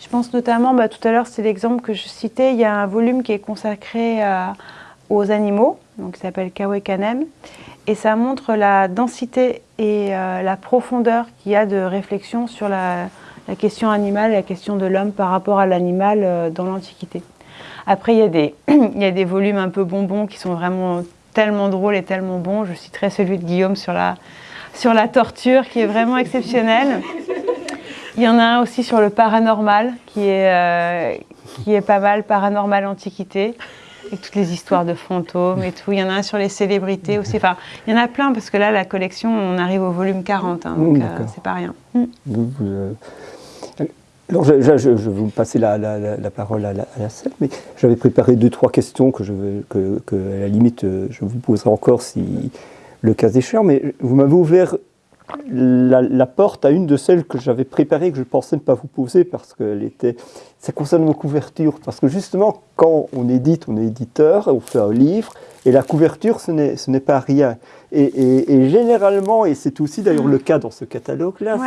Je pense notamment, bah, tout à l'heure, c'est l'exemple que je citais, il y a un volume qui est consacré euh, aux animaux, donc qui s'appelle Kawekanem, et ça montre la densité et euh, la profondeur qu'il y a de réflexion sur la, question animale, la question de l'homme par rapport à l'animal euh, dans l'Antiquité. Après, il y, a des, <clears throat> il y a des volumes un peu bonbons qui sont vraiment tellement drôles et tellement bons. Je citerai celui de Guillaume sur la, sur la torture, qui est vraiment exceptionnel. <laughs> Il y en a un aussi sur le paranormal, qui est, euh, qui est pas mal, paranormal antiquité, avec toutes les histoires de fantômes et tout. Il y en a un sur les célébrités aussi. Enfin, il y en a plein, parce que là, la collection, on arrive au volume 40, hein, donc euh, c'est pas rien. Mm. Euh, alors, je, je, vais vous passer la, la, parole à la, scène, mais j'avais préparé deux, trois questions que, je, que, que, à la limite, je vous poserai encore si le cas échéant, mais vous m'avez ouvert la, porte à une de celles que j'avais préparées, que je pensais ne pas vous poser parce qu'elle était. Ça concerne nos couvertures. Parce que justement, quand on édite, on est éditeur, on fait un livre, et la couverture, ce n'est pas rien. Et, généralement, et c'est aussi d'ailleurs le cas dans ce catalogue-là,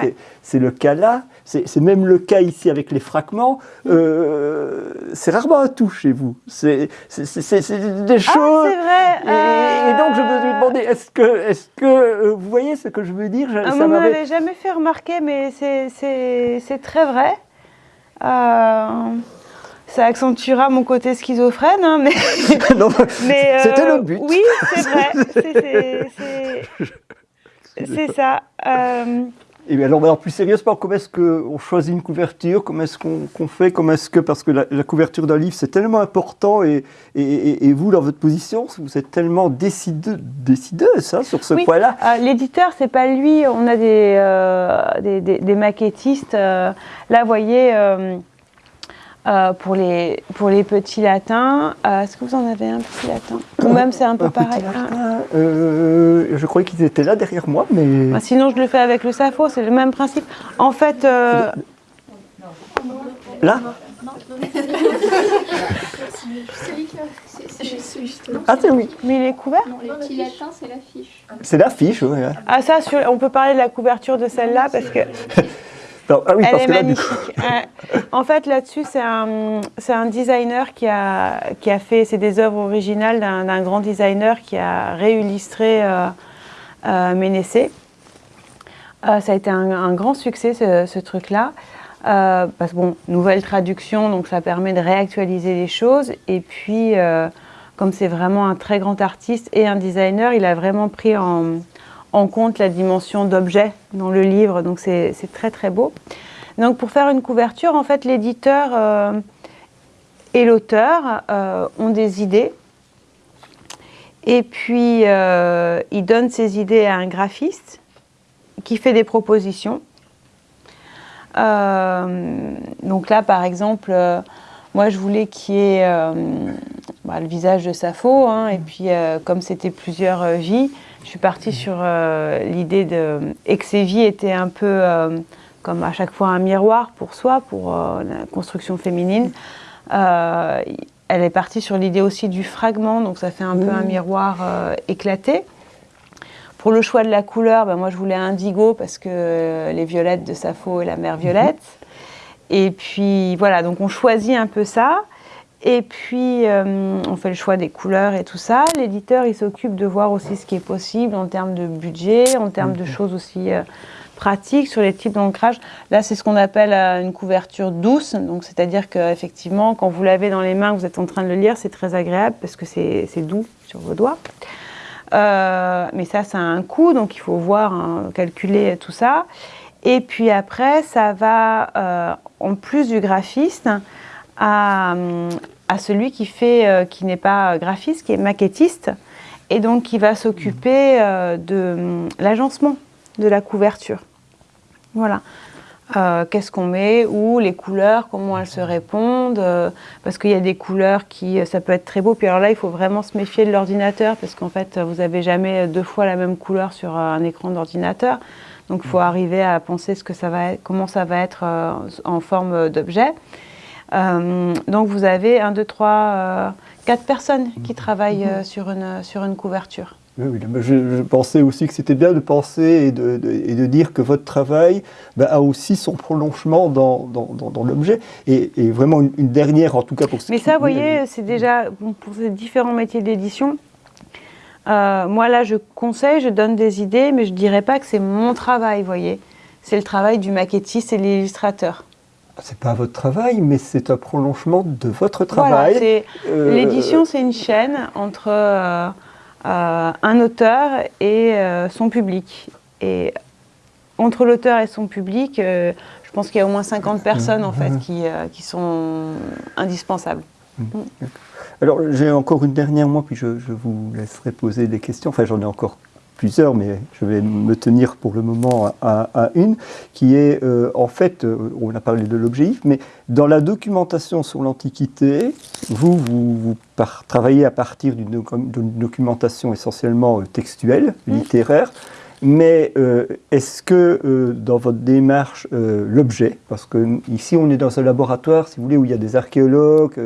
c'est le cas là, c'est même le cas ici avec les fragments, euh, c'est rarement un tout chez vous. C'est des choses. Ah, vrai. Et, donc je me suis demandé, est-ce que, est que euh, vous voyez ce que je veux dire? Ah, Ça m'avait jamais fait remarquer, mais c'est très vrai. Euh, ça accentuera mon côté schizophrène, hein, mais, <laughs> <laughs> c'était le but. Oui, c'est vrai, c'est ça. Et alors, alors, plus sérieusement, comment est-ce qu'on choisit une couverture? Comment est-ce qu'on fait? Comment est-ce que parce que la, couverture d'un livre c'est tellement important et, et, et, vous dans votre position vous êtes tellement décideuse, décideuse hein, sur ce point-là. Euh, L'éditeur c'est pas lui. On a des, euh, des, des, maquettistes. Euh, là, vous voyez. Euh, euh, pour, les, pour les petits latins. Euh, est-ce que vous en avez un petit latin Ou même c'est un peu pareil euh, Je croyais qu'ils étaient là derrière moi, mais... Bah, sinon je le fais avec le safo, c'est le même principe. En fait... Là Ah, c'est oui. Mais il est couvert Non, les petits latins, c'est l'affiche. C'est l'affiche, oui. Ah, ça, on peut parler de la couverture de celle-là parce que. Ah Elle est magnifique. en fait, là-dessus, c'est un, un, designer qui a, qui a fait, c'est des œuvres originales d'un grand designer qui a réillustré euh, euh. Euh, ça a été un, grand succès, ce, truc-là. Euh, parce que, bon, nouvelle traduction, donc ça permet de réactualiser les choses. Et puis, comme c'est vraiment un très grand artiste et un designer, il a vraiment pris en, en compte la dimension d'objet dans le livre, donc c'est très très beau. Donc pour faire une couverture, en fait, l'éditeur euh, et l'auteur euh, ont des idées, et puis euh, il donne ces idées à un graphiste qui fait des propositions. donc là, par exemple, moi je voulais qu'il y ait bah, le visage de Sappho, hein, et puis comme c'était plusieurs vies, je suis partie sur euh, l'idée de, et que ces vies étaient un peu euh, comme à chaque fois un miroir pour soi, pour euh, la construction féminine. elle est partie sur l'idée aussi du fragment, donc ça fait un peu un mmh. miroir éclaté. Pour le choix de la couleur, ben moi je voulais indigo parce que les violettes de Sappho et la mer violette. Mmh. Et puis voilà, donc on choisit un peu ça. Et puis, euh, on fait le choix des couleurs et tout ça. L'éditeur, il s'occupe de voir aussi ce qui est possible en termes de budget, en termes de choses aussi euh, pratiques sur les types d'ancrage. Là, c'est ce qu'on appelle euh, une couverture douce. Donc, c'est-à-dire qu'effectivement, quand vous l'avez dans les mains, vous êtes en train de le lire, c'est très agréable parce que c'est doux sur vos doigts. mais ça, ça a un coût, donc il faut voir, hein, calculer tout ça. Et puis après, ça va, en plus du graphiste, à, à celui qui fait, euh, qui n'est pas graphiste, qui est maquettiste, et donc qui va s'occuper euh, de hum, l'agencement de la couverture. Voilà. Euh, qu'est-ce qu'on met, où, les couleurs, comment elles se répondent, parce qu'il y a des couleurs qui, ça peut être très beau, puis alors là, il faut vraiment se méfier de l'ordinateur, parce qu'en fait, vous n'avez jamais deux fois la même couleur sur un écran d'ordinateur, donc il faut arriver à penser ce que ça va être, comment ça va être en forme d'objet. Euh, donc vous avez un, deux, trois, euh, quatre personnes qui travaillent euh, sur, une, sur une couverture. Oui, je, pensais aussi que c'était bien de penser et de, et de, dire que votre travail bah, a aussi son prolongement dans, dans, dans, l'objet. Et, vraiment une, dernière, en tout cas pour ce Mais ça, vous voyez, c'est déjà pour ces différents métiers d'édition. moi, là, je conseille, je donne des idées, mais je ne dirais pas que c'est mon travail, vous voyez. C'est le travail du maquettiste et de l'illustrateur c'est pas votre travail, mais c'est un prolongement de votre travail. Euh, l'édition, c'est une chaîne entre euh, euh, un auteur et son public. Et entre l'auteur et son public, je pense qu'il y a au moins 50 personnes en fait qui, qui sont indispensables. Mm. Alors j'ai encore une dernière, moi, puis je, je vous laisserai poser des questions. Enfin, j'en ai encore plusieurs, mais je vais me tenir pour le moment à, une, qui est euh, en fait, euh, on a parlé de l'objet mais dans la documentation sur l'Antiquité, vous, vous, travaillez à partir d'une documentation essentiellement euh, textuelle, littéraire, mais est-ce que dans votre démarche, l'objet, parce que ici on est dans un laboratoire, si vous voulez, où il y a des archéologues,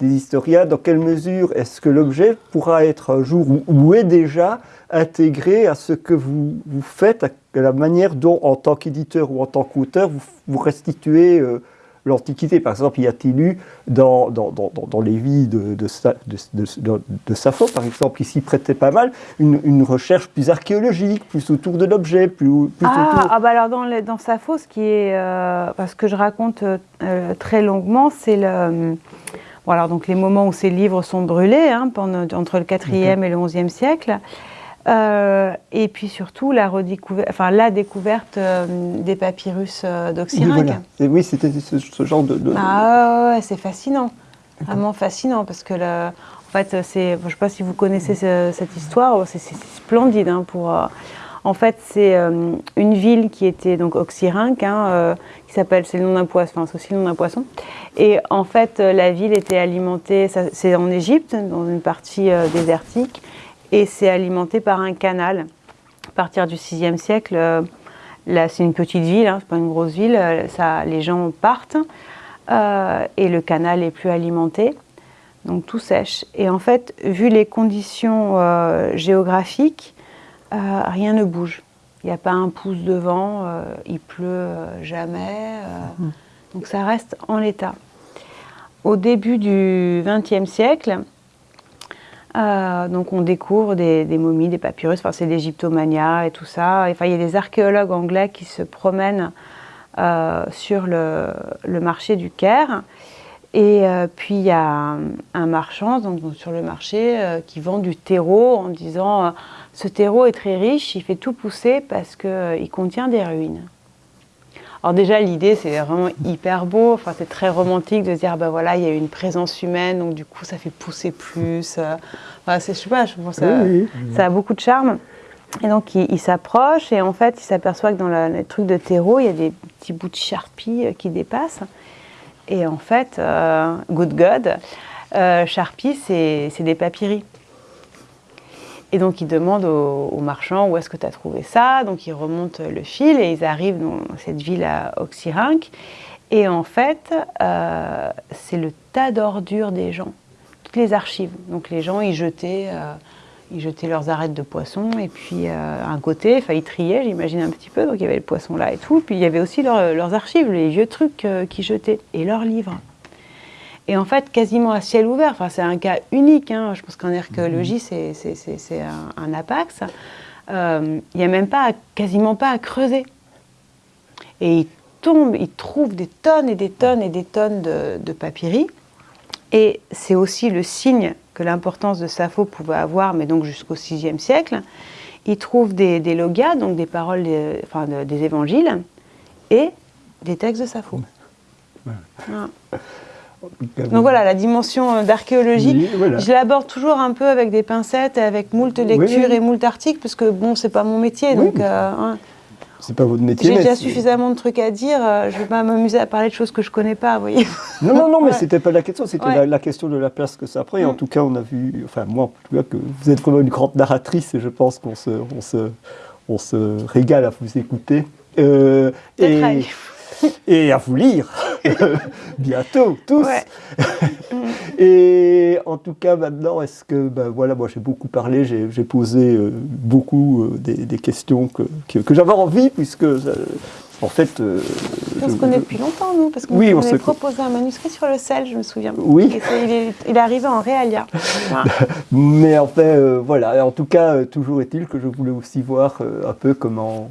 des historiens, dans quelle mesure est-ce que l'objet pourra être un jour, ou est déjà intégré à ce que vous, faites, à la manière dont, en tant qu'éditeur ou en tant qu'auteur, vous, restituez euh, l'Antiquité. Par exemple, y a-t-il eu dans, dans, dans, dans, les vies de, de, de, de, Sappho, par exemple, qui s'y prêtait pas mal, une, une, recherche plus archéologique, plus autour de l'objet, plus, plus ah, autour... Ah, bah alors dans, dans Sappho, ce qui est, euh, parce que je raconte euh, très longuement, c'est le... Bon, alors, donc les moments où ces livres sont brûlés, hein, pendant, entre le 4e et le 11e siècle. Euh, et puis surtout la, enfin, la découverte euh, des papyrus euh. Oui, c'était ce, genre de... Ah ouais, c'est fascinant, vraiment fascinant, parce que le, en fait, c'est, je ne sais pas si vous connaissez cette histoire, c'est splendide. Hein, pour, en fait, c'est une ville qui était donc Oxyrhynque, hein, qui s'appelle, c'est le nom d'un poisson, enfin, c'est aussi le nom d'un poisson. Et en fait, la ville était alimentée, c'est en Égypte, dans une partie désertique, et c'est alimenté par un canal. À partir du 6e siècle, euh, là c'est une petite ville, hein, c'est pas une grosse ville, euh, ça, les gens partent euh, et le canal n'est plus alimenté, donc tout sèche. Et en fait, vu les conditions géographiques, rien ne bouge. Il n'y a pas un pouce de vent, il pleut jamais, mmh. donc ça reste en l'état. Au début du XXe siècle, euh, donc on découvre des, momies, des papyrus, enfin c'est l'Égyptomania et tout ça. Enfin, il y a des archéologues anglais qui se promènent euh, sur le, marché du Caire Et euh, puis il y a un, marchand donc, sur le marché qui vend du terreau en disant ce terreau est très riche, il fait tout pousser parce qu'il contient des ruines. Alors déjà l'idée c'est vraiment hyper beau, enfin, c'est très romantique de se dire ben voilà il y a une présence humaine donc du coup ça fait pousser plus. Enfin, je sais pas, je pense ça, ça a beaucoup de charme. Et donc il, s'approche et en fait il s'aperçoit que dans le, truc de terreau il y a des petits bouts de charpie qui dépassent. Et en fait, euh, Good God, euh, Sharpie, c'est des papyries. Et donc, il demande au, marchand où est-ce que tu as trouvé ça. Donc, il remonte le fil et ils arrivent dans cette ville à Oxyrhynch. Et en fait, euh, c'est le tas d'ordures des gens, toutes les archives. Donc, les gens, ils jetaient ils jetaient leurs arêtes de poisson et puis euh, un côté, enfin ils triaient, j'imagine un petit peu, donc il y avait le poisson là et tout, puis il y avait aussi leurs archives, les vieux trucs euh, qu'ils jetaient et leurs livres. Et en fait, quasiment à ciel ouvert, enfin c'est un cas unique, hein. je pense qu'en archéologie c'est un, un, apax, euh, il n'y a même pas, quasiment pas à creuser. Et ils tombent, ils trouvent des tonnes et des tonnes et des tonnes de, de papyries, et c'est aussi le signe que l'importance de Sappho pouvait avoir, mais donc jusqu'au VIe siècle, il trouve des, des logas, donc des paroles des, enfin, des évangiles, et des textes de Sappho. Donc voilà, la dimension d'archéologie, je l'aborde toujours un peu avec des pincettes, avec moult lectures et moult articles, parce que bon, c'est pas mon métier, donc... Euh, hein. C'est pas votre métier. J'ai déjà suffisamment de trucs à dire. Euh, je vais pas m'amuser à parler de choses que je connais pas, vous voyez. Non, non, non, mais c'était pas la question. C'était la, question de la place que ça prend. Et en mm. tout cas, on a vu, enfin moi, en tout cas, que vous êtes vraiment une grande narratrice et je pense qu'on se, on se, on se régale à vous écouter. Euh, et, <laughs> et à vous lire <laughs> bientôt, tous. <laughs> et en tout cas, maintenant, est-ce que, ben voilà, moi j'ai beaucoup parlé, j'ai posé euh, beaucoup euh, des, questions que, que, j'avais envie, puisque euh, en fait. on se connaît depuis longtemps, nous, parce qu'on oui, on proposé un manuscrit sur le sel, je me souviens. Oui. il, est, il, arrivé en réalia. Mais en fait, voilà. En tout cas, toujours est-il que je voulais aussi voir un peu comment.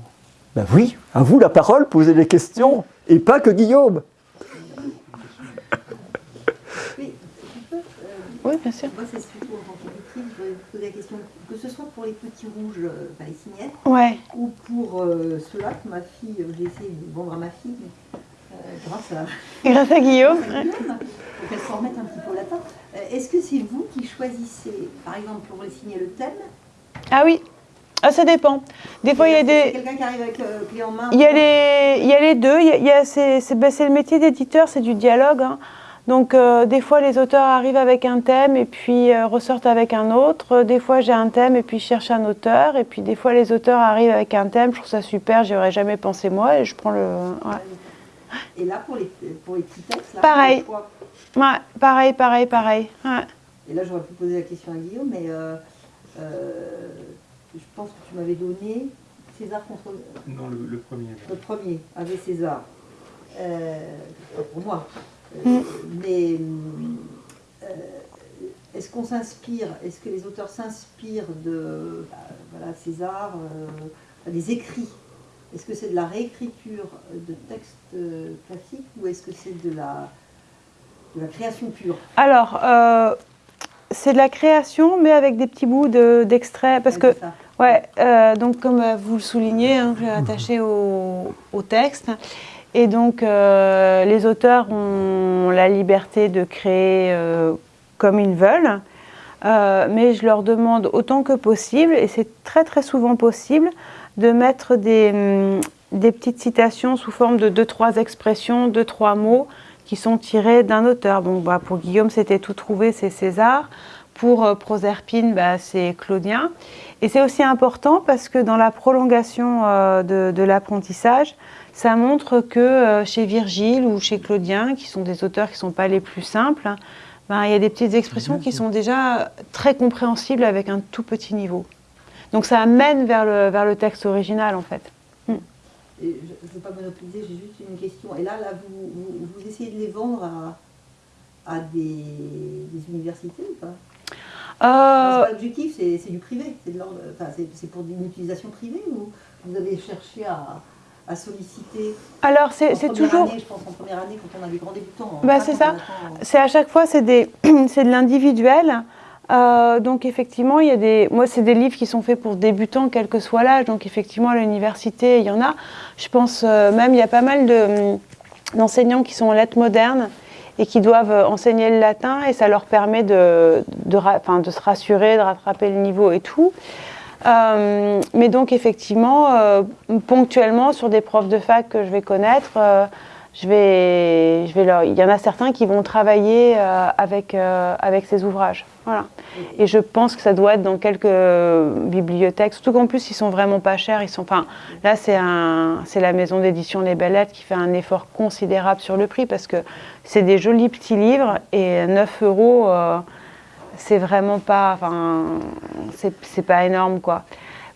Ben oui, à vous la parole, posez des questions. Et pas que Guillaume. Oui, oui bien sûr. Moi, c'est surtout en tant que je voudrais vous poser la question, que ce soit pour les petits rouges euh, palestiniennes, ouais. ou pour euh, ceux-là que ma fille, euh, j'ai essayé de vendre à ma fille, grâce à... <laughs> Grâce à Guillaume. pour qu'elle s'en remette un petit peu au latin. Est-ce que c'est vous qui choisissez, par exemple, pour les signer le thème Ah oui, ah, ça dépend. Des fois, il y a des. Quelqu'un qui arrive avec euh, clé en main. Il y a les, il y a les deux. Il y a, ben, c'est, le métier d'éditeur, c'est du dialogue. Hein. Donc, euh, des fois, les auteurs arrivent avec un thème et puis euh, ressortent avec un autre. Des fois, j'ai un thème et puis je cherche un auteur. Et puis, des fois, les auteurs arrivent avec un thème. Je trouve ça super. J'y aurais jamais pensé moi et je prends le. Et là, pour les, pour les petits textes, là, pareil. Ouais, pareil, pareil, pareil. Et là, j'aurais pu poser la question à Guillaume, mais je pense que tu m'avais donné César contre... Non, le, premier. Le premier, avec César. Euh, pour moi. Euh, <laughs> mais euh, est-ce qu'on s'inspire, est-ce que les auteurs s'inspirent de bah, voilà, César, des écrits? Est-ce que c'est de la réécriture de textes classiques ou est-ce que c'est de la, de la création pure? Alors, c'est de la création, mais avec des petits bouts d'extraits. parce que, ouais, euh, donc comme euh, vous le soulignez, hein, j'ai attaché au, texte. Et donc, euh, les auteurs ont la liberté de créer comme ils veulent. mais je leur demande autant que possible, et c'est très très souvent possible, de mettre des, hum, des petites citations sous forme de deux, trois expressions, deux, trois mots, qui sont tirés d'un auteur. Bon, bah, pour Guillaume, c'était tout trouvé, c'est César. Pour euh, Proserpine, bah, c'est Claudien. Et c'est aussi important parce que dans la prolongation euh, de, l'apprentissage, ça montre que euh, chez Virgile ou chez Claudien, qui sont des auteurs qui ne sont pas les plus simples, ben, il y a des petites expressions qui sont déjà très compréhensibles avec un tout petit niveau. Donc ça amène vers le, vers le texte original en fait je ne veux pas monopoliser, j'ai juste une question. Et là, là vous, vous, essayez de les vendre à, à des, universités ou pas? Euh... L'objectif, c'est du privé, c'est pour une utilisation privée ou vous avez cherché à, à solliciter Alors, c'est c'est toujours... année, je pense en première année, quand on a des grands débutants. Bah, Pas c'est quand ça. C'est à chaque fois, c'est des- <clears throat> c'est de l'individuel. Euh, donc effectivement, il y a des, moi c'est des livres qui sont faits pour débutants, quel que soit l'âge. Donc effectivement, à l'université, il y en a. Je pense euh, même, il y a pas mal hum, d'enseignants qui sont en lettres modernes et qui doivent euh, enseigner le latin et ça leur permet de, de, se rassurer, de rattraper le niveau et tout. Mais donc effectivement, ponctuellement sur des profs de fac que je vais connaître, je vais, je vais leur, il y en a certains qui vont travailler euh, avec, euh, avec ces ouvrages. Voilà. Et je pense que ça doit être dans quelques bibliothèques, surtout qu'en plus ils sont vraiment pas chers. Ils sont, enfin, là c'est un, la maison d'édition Les Bellettes qui fait un effort considérable sur le prix parce que c'est des jolis petits livres et 9 euros. euh, c'est vraiment pas, enfin, c'est pas énorme quoi.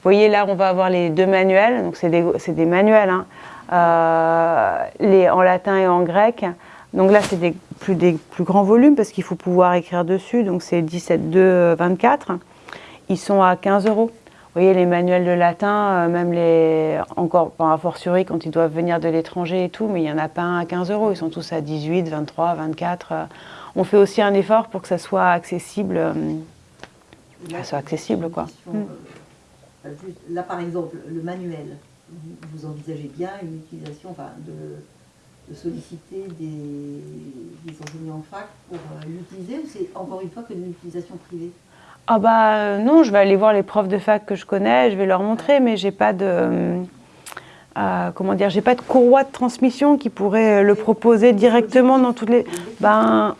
Vous voyez là, on va avoir les deux manuels, donc c'est des, des manuels, hein, les, en latin et en grec. Donc là, c'est des plus, des plus grands volumes parce qu'il faut pouvoir écrire dessus, donc c'est 17, 2, 24. Ils sont à 15 euros. Vous voyez, les manuels de latin, euh, même les, encore, a fortiori quand ils doivent venir de l'étranger et tout, mais il n'y en a pas un à 15 euros. Ils sont tous à 18, 23, 24. euh. On fait aussi un effort pour que ça soit accessible. euh, Là, Ah, c'est accessible, quoi. euh, là, par exemple, le manuel, vous, vous envisagez bien une utilisation, enfin, de, de solliciter des, des enseignants en fac pour euh, l'utiliser ou c'est encore une fois que de l'utilisation privée? Ah bah euh, non, je vais aller voir les profs de fac que je connais, je vais leur montrer, mais j'ai pas de euh, comment dire, j'ai pas de courroie de transmission qui pourrait le proposer directement dans toutes les. Ben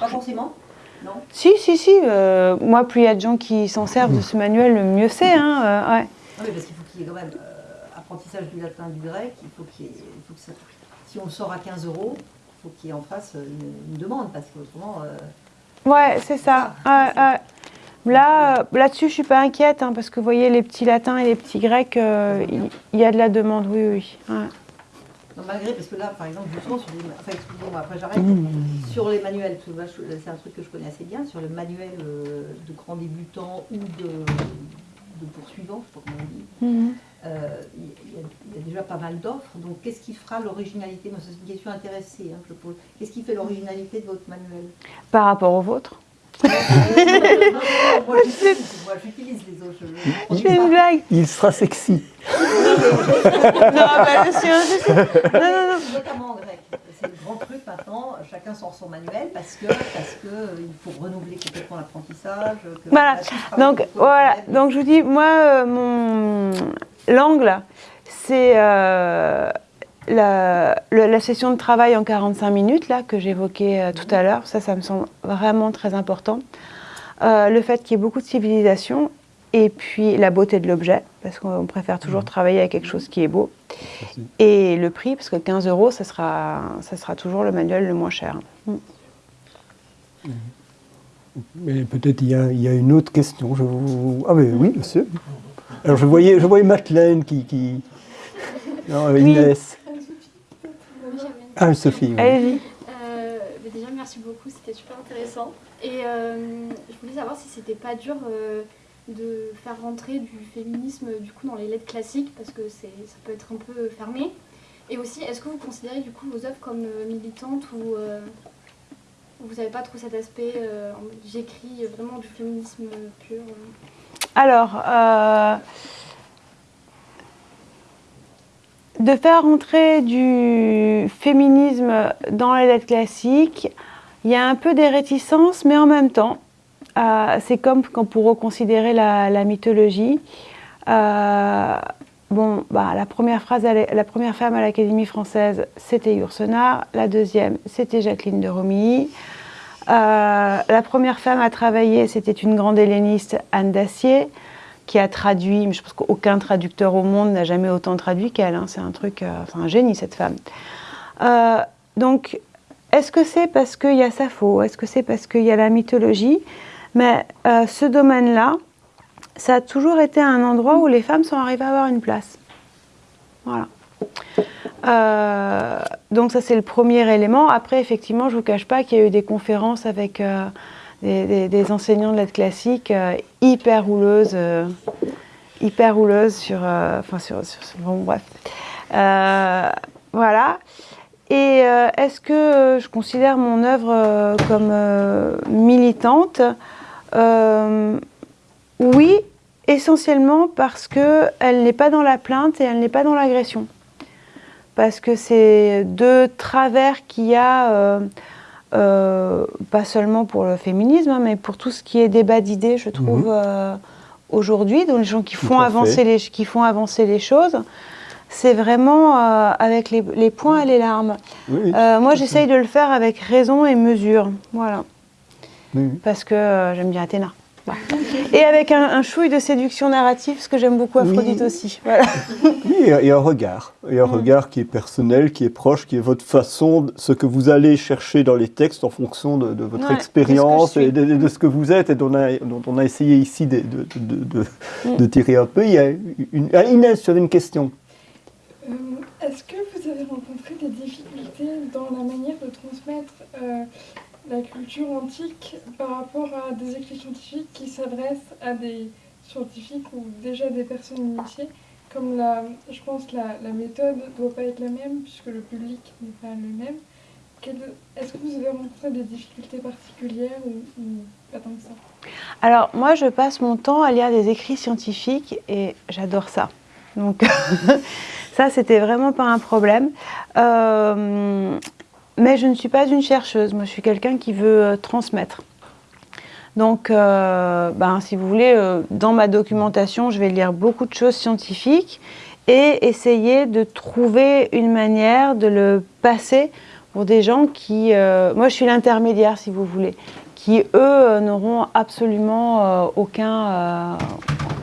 Pas forcément? Non? Si si si, moi plus il y a de gens qui s'en servent de ce manuel, le mieux c'est. Hein, ouais. Parce qu'il faut ait quand même euh, apprentissage du latin, du grec, il faut qu'il y ait- il faut que ça, si on sort à 15 euros, il faut qu'il y ait en face une, une demande, parce qu'autrement, euh, Ouais, c'est ça. Là, euh, là-dessus, je suis pas inquiète, hein, parce que vous voyez, les petits latins et les petits grecs, euh, il il y, a de la demande, oui, oui. ouais. non, malgré, parce que là, par exemple, justement, sur les, enfin, excusez-moi, après j'arrête, sur les manuels, c'est un truc que je connais assez bien, sur le manuel euh, de grands débutants ou de, de poursuivants, je sais pas comment on dit, Mhm. euh, il y, a- il y a déjà pas mal d'offres, donc qu'est-ce qui fera l'originalité? Moi, c'est une question intéressée hein, que je pose. Qu'est-ce qui fait l'originalité de votre manuel? Par rapport au vôtre. Non, non, non, Moi, j'utilise <laughs> moi, j'utilise les autres. Je, Je fais une blague. Il sera sexy. <laughs> Non, bah, je suis un- Non, non, non. Notamment en grec. C'est le grand truc maintenant, chacun sort son manuel parce que parce que euh, il faut renouveler complètement l'apprentissage. Voilà. Donc voilà, donc je vous dis, moi, euh, mon l'angle, c'est euh, la, le- la session de travail en 45 minutes, là, que j'évoquais euh, tout à l'heure. Ça, ça me semble vraiment très important. Le fait qu'il y ait beaucoup de civilisation et puis la beauté de l'objet, parce qu'on préfère toujours travailler avec quelque chose qui est beau. Et le prix, parce que 15 euros, ça sera, ça sera toujours le manuel le moins cher. Mm. Mais peut-être il y, a, il y a une autre question. Je vous... Ah mais oui, monsieur. Alors je voyais, je voyais Madeleine qui... qui... Non, euh, Inès. Ah, Sophie. oui. Allez-y. Euh, déjà, merci beaucoup, c'était super intéressant. Et euh, je voulais savoir si c'était pas dur euh, de faire rentrer du féminisme du coup dans les lettres classiques parce que ça peut être un peu fermé. Et aussi, est-ce que vous considérez du coup vos œuvres comme euh, militantes ou euh, vous n'avez pas trop cet aspect euh, j'écris vraiment du féminisme pur. Alors, de faire rentrer du féminisme dans les lettres classiques, il y a un peu des réticences, mais en même temps, euh, c'est comme quand pour reconsidérer la, la mythologie. euh, bon, bah, la, première femme à l'Académie française, c'était Yourcenar. La deuxième, c'était Jacqueline de Romilly. Euh, la première femme à travailler, c'était une grande helléniste, Anne Dacier, qui a traduit, mais je pense qu'aucun traducteur au monde n'a jamais autant traduit qu'elle. hein. C'est un truc, euh, c'est un génie cette femme. Donc, est-ce que c'est parce qu'il y a Sappho Est-ce que c'est parce qu'il y a la mythologie? Mais euh, ce domaine-là, ça a toujours été un endroit où les femmes sont arrivées à avoir une place. Voilà. Euh, donc ça c'est le premier élément. Après effectivement je ne vous cache pas qu'il y a eu des conférences avec euh, des, enseignants de lettres classiques euh, hyper rouleuses, hyper rouleuse sur, enfin sur, bon bref, voilà. Et est-ce que je considère mon œuvre comme militante? Oui, essentiellement parce qu'elle n'est pas dans la plainte et elle n'est pas dans l'agression. Parce que c'est deux travers qu'il y a, euh, euh, pas seulement pour le féminisme, hein, mais pour tout ce qui est débat d'idées, je trouve, mhm. euh, aujourd'hui, donc les gens qui font, avancer les, qui font avancer les choses. C'est vraiment avec les, points et les larmes. moi, j'essaye de le faire avec raison et mesure. Voilà. Parce que j'aime bien Athéna. Et avec un, chouille de séduction narrative, ce que j'aime beaucoup Aphrodite aussi. Voilà. <laughs> Oui, et un regard. Et un mm. regard qui est personnel, qui est proche, qui est votre façon, ce que vous allez chercher dans les textes en fonction de, votre expérience et de, ce que vous êtes et dont on a, dont on a essayé ici de, mm. tirer un peu. Il y a une, ah, Inès, tu avais une question. Euh, est-ce que vous avez rencontré des difficultés dans la manière de transmettre euh, la culture antique par rapport à des écrits scientifiques qui s'adressent à des scientifiques ou déjà des personnes initiées, comme la, je pense que la, méthode ne doit pas être la même puisque le public n'est pas le même. Est-ce que vous avez rencontré des difficultés particulières ou, pas tant que ça? Alors moi je passe mon temps à lire des écrits scientifiques et j'adore ça. Donc <laughs> ça c'était vraiment pas un problème. Euh, mais je ne suis pas une chercheuse, moi je suis quelqu'un qui veut euh, transmettre. Donc, euh, ben, si vous voulez, euh, dans ma documentation, je vais lire beaucoup de choses scientifiques et essayer de trouver une manière de le passer pour des gens qui... moi, je suis l'intermédiaire, si vous voulez, qui, eux, n'auront absolument aucun,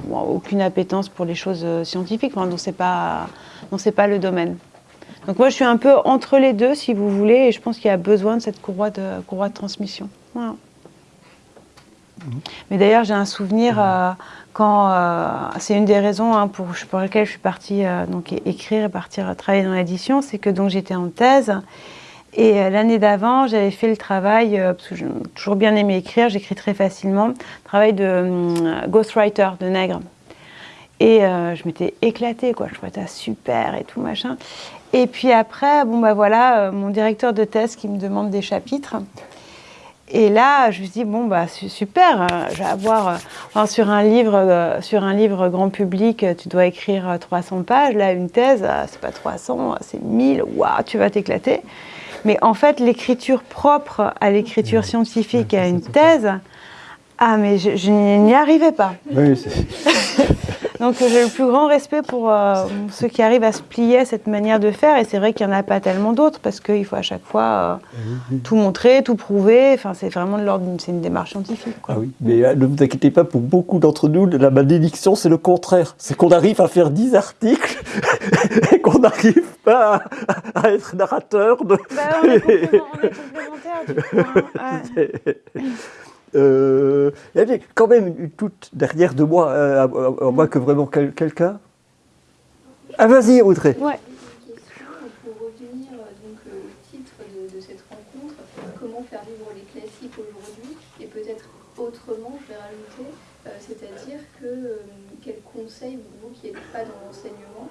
aucune appétence pour les choses scientifiques, enfin, dont ce n'est pas, pas le domaine. Donc moi, je suis un peu entre les deux, si vous voulez, et je pense qu'il y a besoin de cette courroie de, courroie de transmission. Mhm. Mais d'ailleurs, j'ai un souvenir euh, quand... Euh, c'est une des raisons hein, pour, pour, lesquelles je suis partie euh, donc, écrire et partir travailler dans l'édition, c'est que donc j'étais en thèse, et l'année d'avant, j'avais fait le travail, parce que j'ai toujours bien aimé écrire, j'écris très facilement, travail de hum, ghostwriter, de nègre. Et je m'étais éclatée, quoi. Je trouvais ça super et tout, machin. Et puis après, bon bah voilà, euh, mon directeur de thèse qui me demande des chapitres. Et là, je me dis bon bah super, euh, je vais avoir euh, sur un livre sur un livre grand public, tu dois écrire 300 pages. Là, une thèse, c'est pas 300, c'est 1000. Waouh, tu vas t'éclater. Mais en fait, l'écriture propre à l'écriture scientifique et à une thèse, ah mais je, je n'y arrivais pas. Oui, <laughs> Donc j'ai le plus grand respect pour euh, ceux qui arrivent à se plier à cette manière de faire. Et c'est vrai qu'il n'y en a pas tellement d'autres parce qu'il faut à chaque fois euh, tout montrer, tout prouver. Enfin, c'est vraiment de l'ordre, c'est une démarche scientifique. Ah oui, mais euh, ne vous inquiétez pas, pour beaucoup d'entre nous, la malédiction, c'est le contraire. C'est qu'on arrive à faire 10 articles <laughs> et qu'on n'arrive pas à, être narrateur de... Bah, on est complémentaires, du coup. Hein. Euh, il y avait quand même une toute derrière de moi, euh, à, moins que vraiment quelqu'un. Ah, vas-y, Audrey. Ouais. Pour revenir donc, au titre de, cette rencontre, comment faire vivre les classiques aujourd'hui, et peut-être autrement, je vais rajouter, euh, c'est-à-dire que quels conseils, vous qui n'êtes pas dans l'enseignement,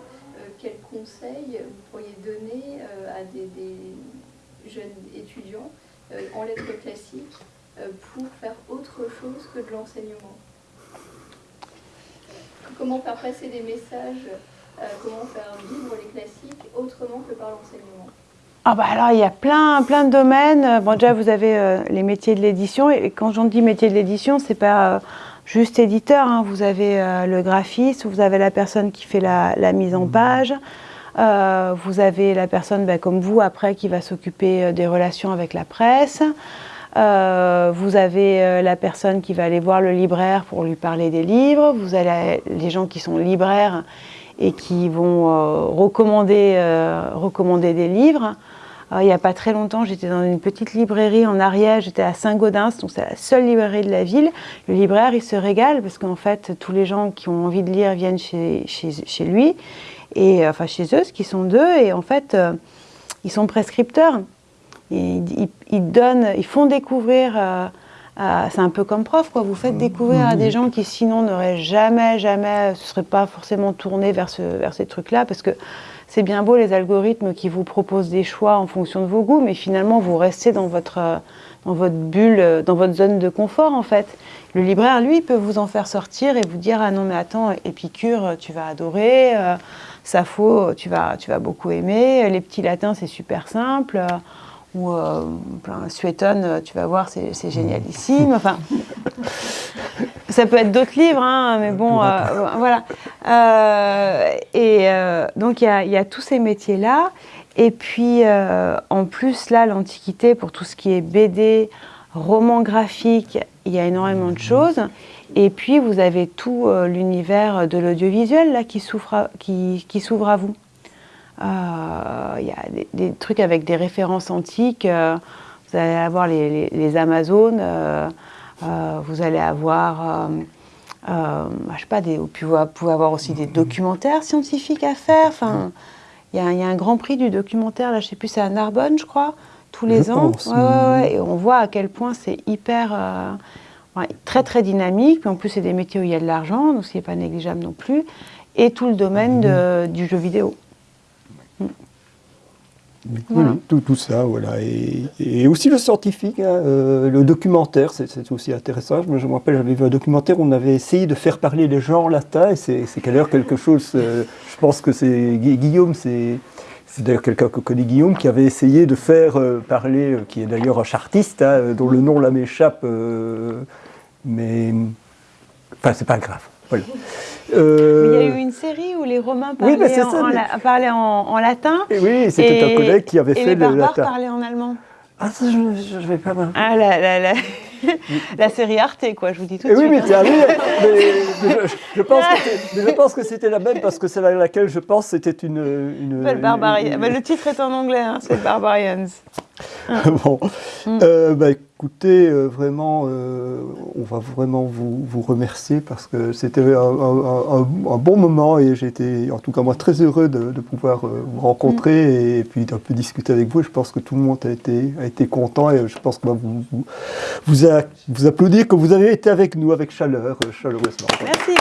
quels conseils vous pourriez donner à des, des jeunes étudiants en lettres classiques euh, pour faire autre chose que de l'enseignement Comment faire passer des messages, euh, comment faire vivre les classiques autrement que par l'enseignement? Ah bah alors il y a plein, plein de domaines. Bon déjà vous avez euh, les métiers de l'édition et quand j'en dis métier de l'édition c'est pas juste éditeur. Hein. Vous avez le graphiste, vous avez la personne qui fait la, mise en page, vous avez la personne bah, comme vous après qui va s'occuper des relations avec la presse. Euh, vous avez euh, la personne qui va aller voir le libraire pour lui parler des livres. Vous avez les gens qui sont libraires et qui vont euh, recommander, recommander des livres. il n'y a pas très longtemps, j'étais dans une petite librairie en Ariège, j'étais à Saint-Gaudens, donc c'est la seule librairie de la ville. Le libraire, il se régale parce qu'en fait, tous les gens qui ont envie de lire viennent chez, chez, lui, et, enfin chez eux, ce qui sont deux, et en fait, ils sont prescripteurs. Ils, donnent, ils font découvrir euh, c'est un peu comme prof, quoi. Vous faites découvrir à des gens qui sinon n'auraient jamais, jamais, se seraient pas forcément tournés vers, ce, vers ces trucs-là, parce que c'est bien beau les algorithmes qui vous proposent des choix en fonction de vos goûts, mais finalement vous restez dans votre, euh, dans votre bulle, euh, dans votre zone de confort en fait. Le libraire, lui, peut vous en faire sortir et vous dire ah non mais attends, Épicure, tu vas adorer, Sappho, tu vas, tu vas beaucoup aimer, les petits latins, c'est super simple. Euh, ou euh, plein Suétone, euh, tu vas voir, c'est génialissime. Enfin, <laughs> ça peut être d'autres livres, hein, mais bon, euh, voilà. Euh, et euh, donc, il y a, il y a tous ces métiers-là. Et puis, euh, en plus, là, l'Antiquité, pour tout ce qui est BD, roman graphique, il y a énormément de choses. Et puis, vous avez tout euh, l'univers de l'audiovisuel, là, qui s'ouvre à, qui, qui s'ouvre à vous. Euh, Il y a des, des trucs avec des références antiques. euh, vous allez avoir les, les- les Amazones. euh, euh, vous allez avoir, euh, euh, je sais pas, des, vous pouvez- avoir aussi des documentaires scientifiques à faire. Enfin, il y, a- il y a un grand prix du documentaire, là, je sais plus, c'est à Narbonne, je crois, tous les Je ans. pense, Ouais, ouais, ouais, et on voit à quel point c'est hyper, euh, ouais, très très dynamique. Puis en plus, c'est des métiers où il y a de l'argent, donc ce n'est pas négligeable non plus. Et tout le domaine de- du jeu vidéo. Voilà. oui, tout, tout ça, voilà. Et, et aussi le scientifique, hein, euh, le documentaire, c'est aussi intéressant. Je me, je me rappelle, j'avais vu un documentaire où on avait essayé de faire parler les gens en latin, et c'est d'ailleurs quelque chose, euh, je pense que c'est Gui- Guillaume, c'est c'est d'ailleurs quelqu'un que connaît Guillaume, qui avait essayé de faire euh, parler, qui est d'ailleurs un chartiste, hein, dont le nom là m'échappe, mais... Enfin, c'est pas grave. Voilà. Mais Il y a Euh, eu une série où les Romains Oui, parlaient, c'est en, ça, mais- parlaient en, en latin. et oui, c'était un collègue qui avait et fait les le barbares latin. parlaient en allemand. Ah, ça, je ne vais pas mal. Ah, la, la, la, <laughs> la série Arte, quoi, je vous dis tout de Eh oui, suite. mais, tiens, oui, <laughs> mais- mais je, pense que c'est- mais je pense que c'était la même parce que c'est la- laquelle je pense c'était une. une, Barbarian- une- bah, le titre est en anglais, hein, c'est Barbarians. <laughs> bon. Mm. Euh, bah, écoutez, euh, vraiment, euh, on va vraiment vous, vous remercier parce que c'était un, un- un- un bon moment et j'étais, en tout cas moi, très heureux de, de pouvoir vous rencontrer et puis d'un peu discuter avec vous. Je pense que tout le monde a été, a été content et je pense qu'on va vous, vous, vous, a- vous applaudir que vous avez été avec nous avec chaleur, chaleureusement. Merci.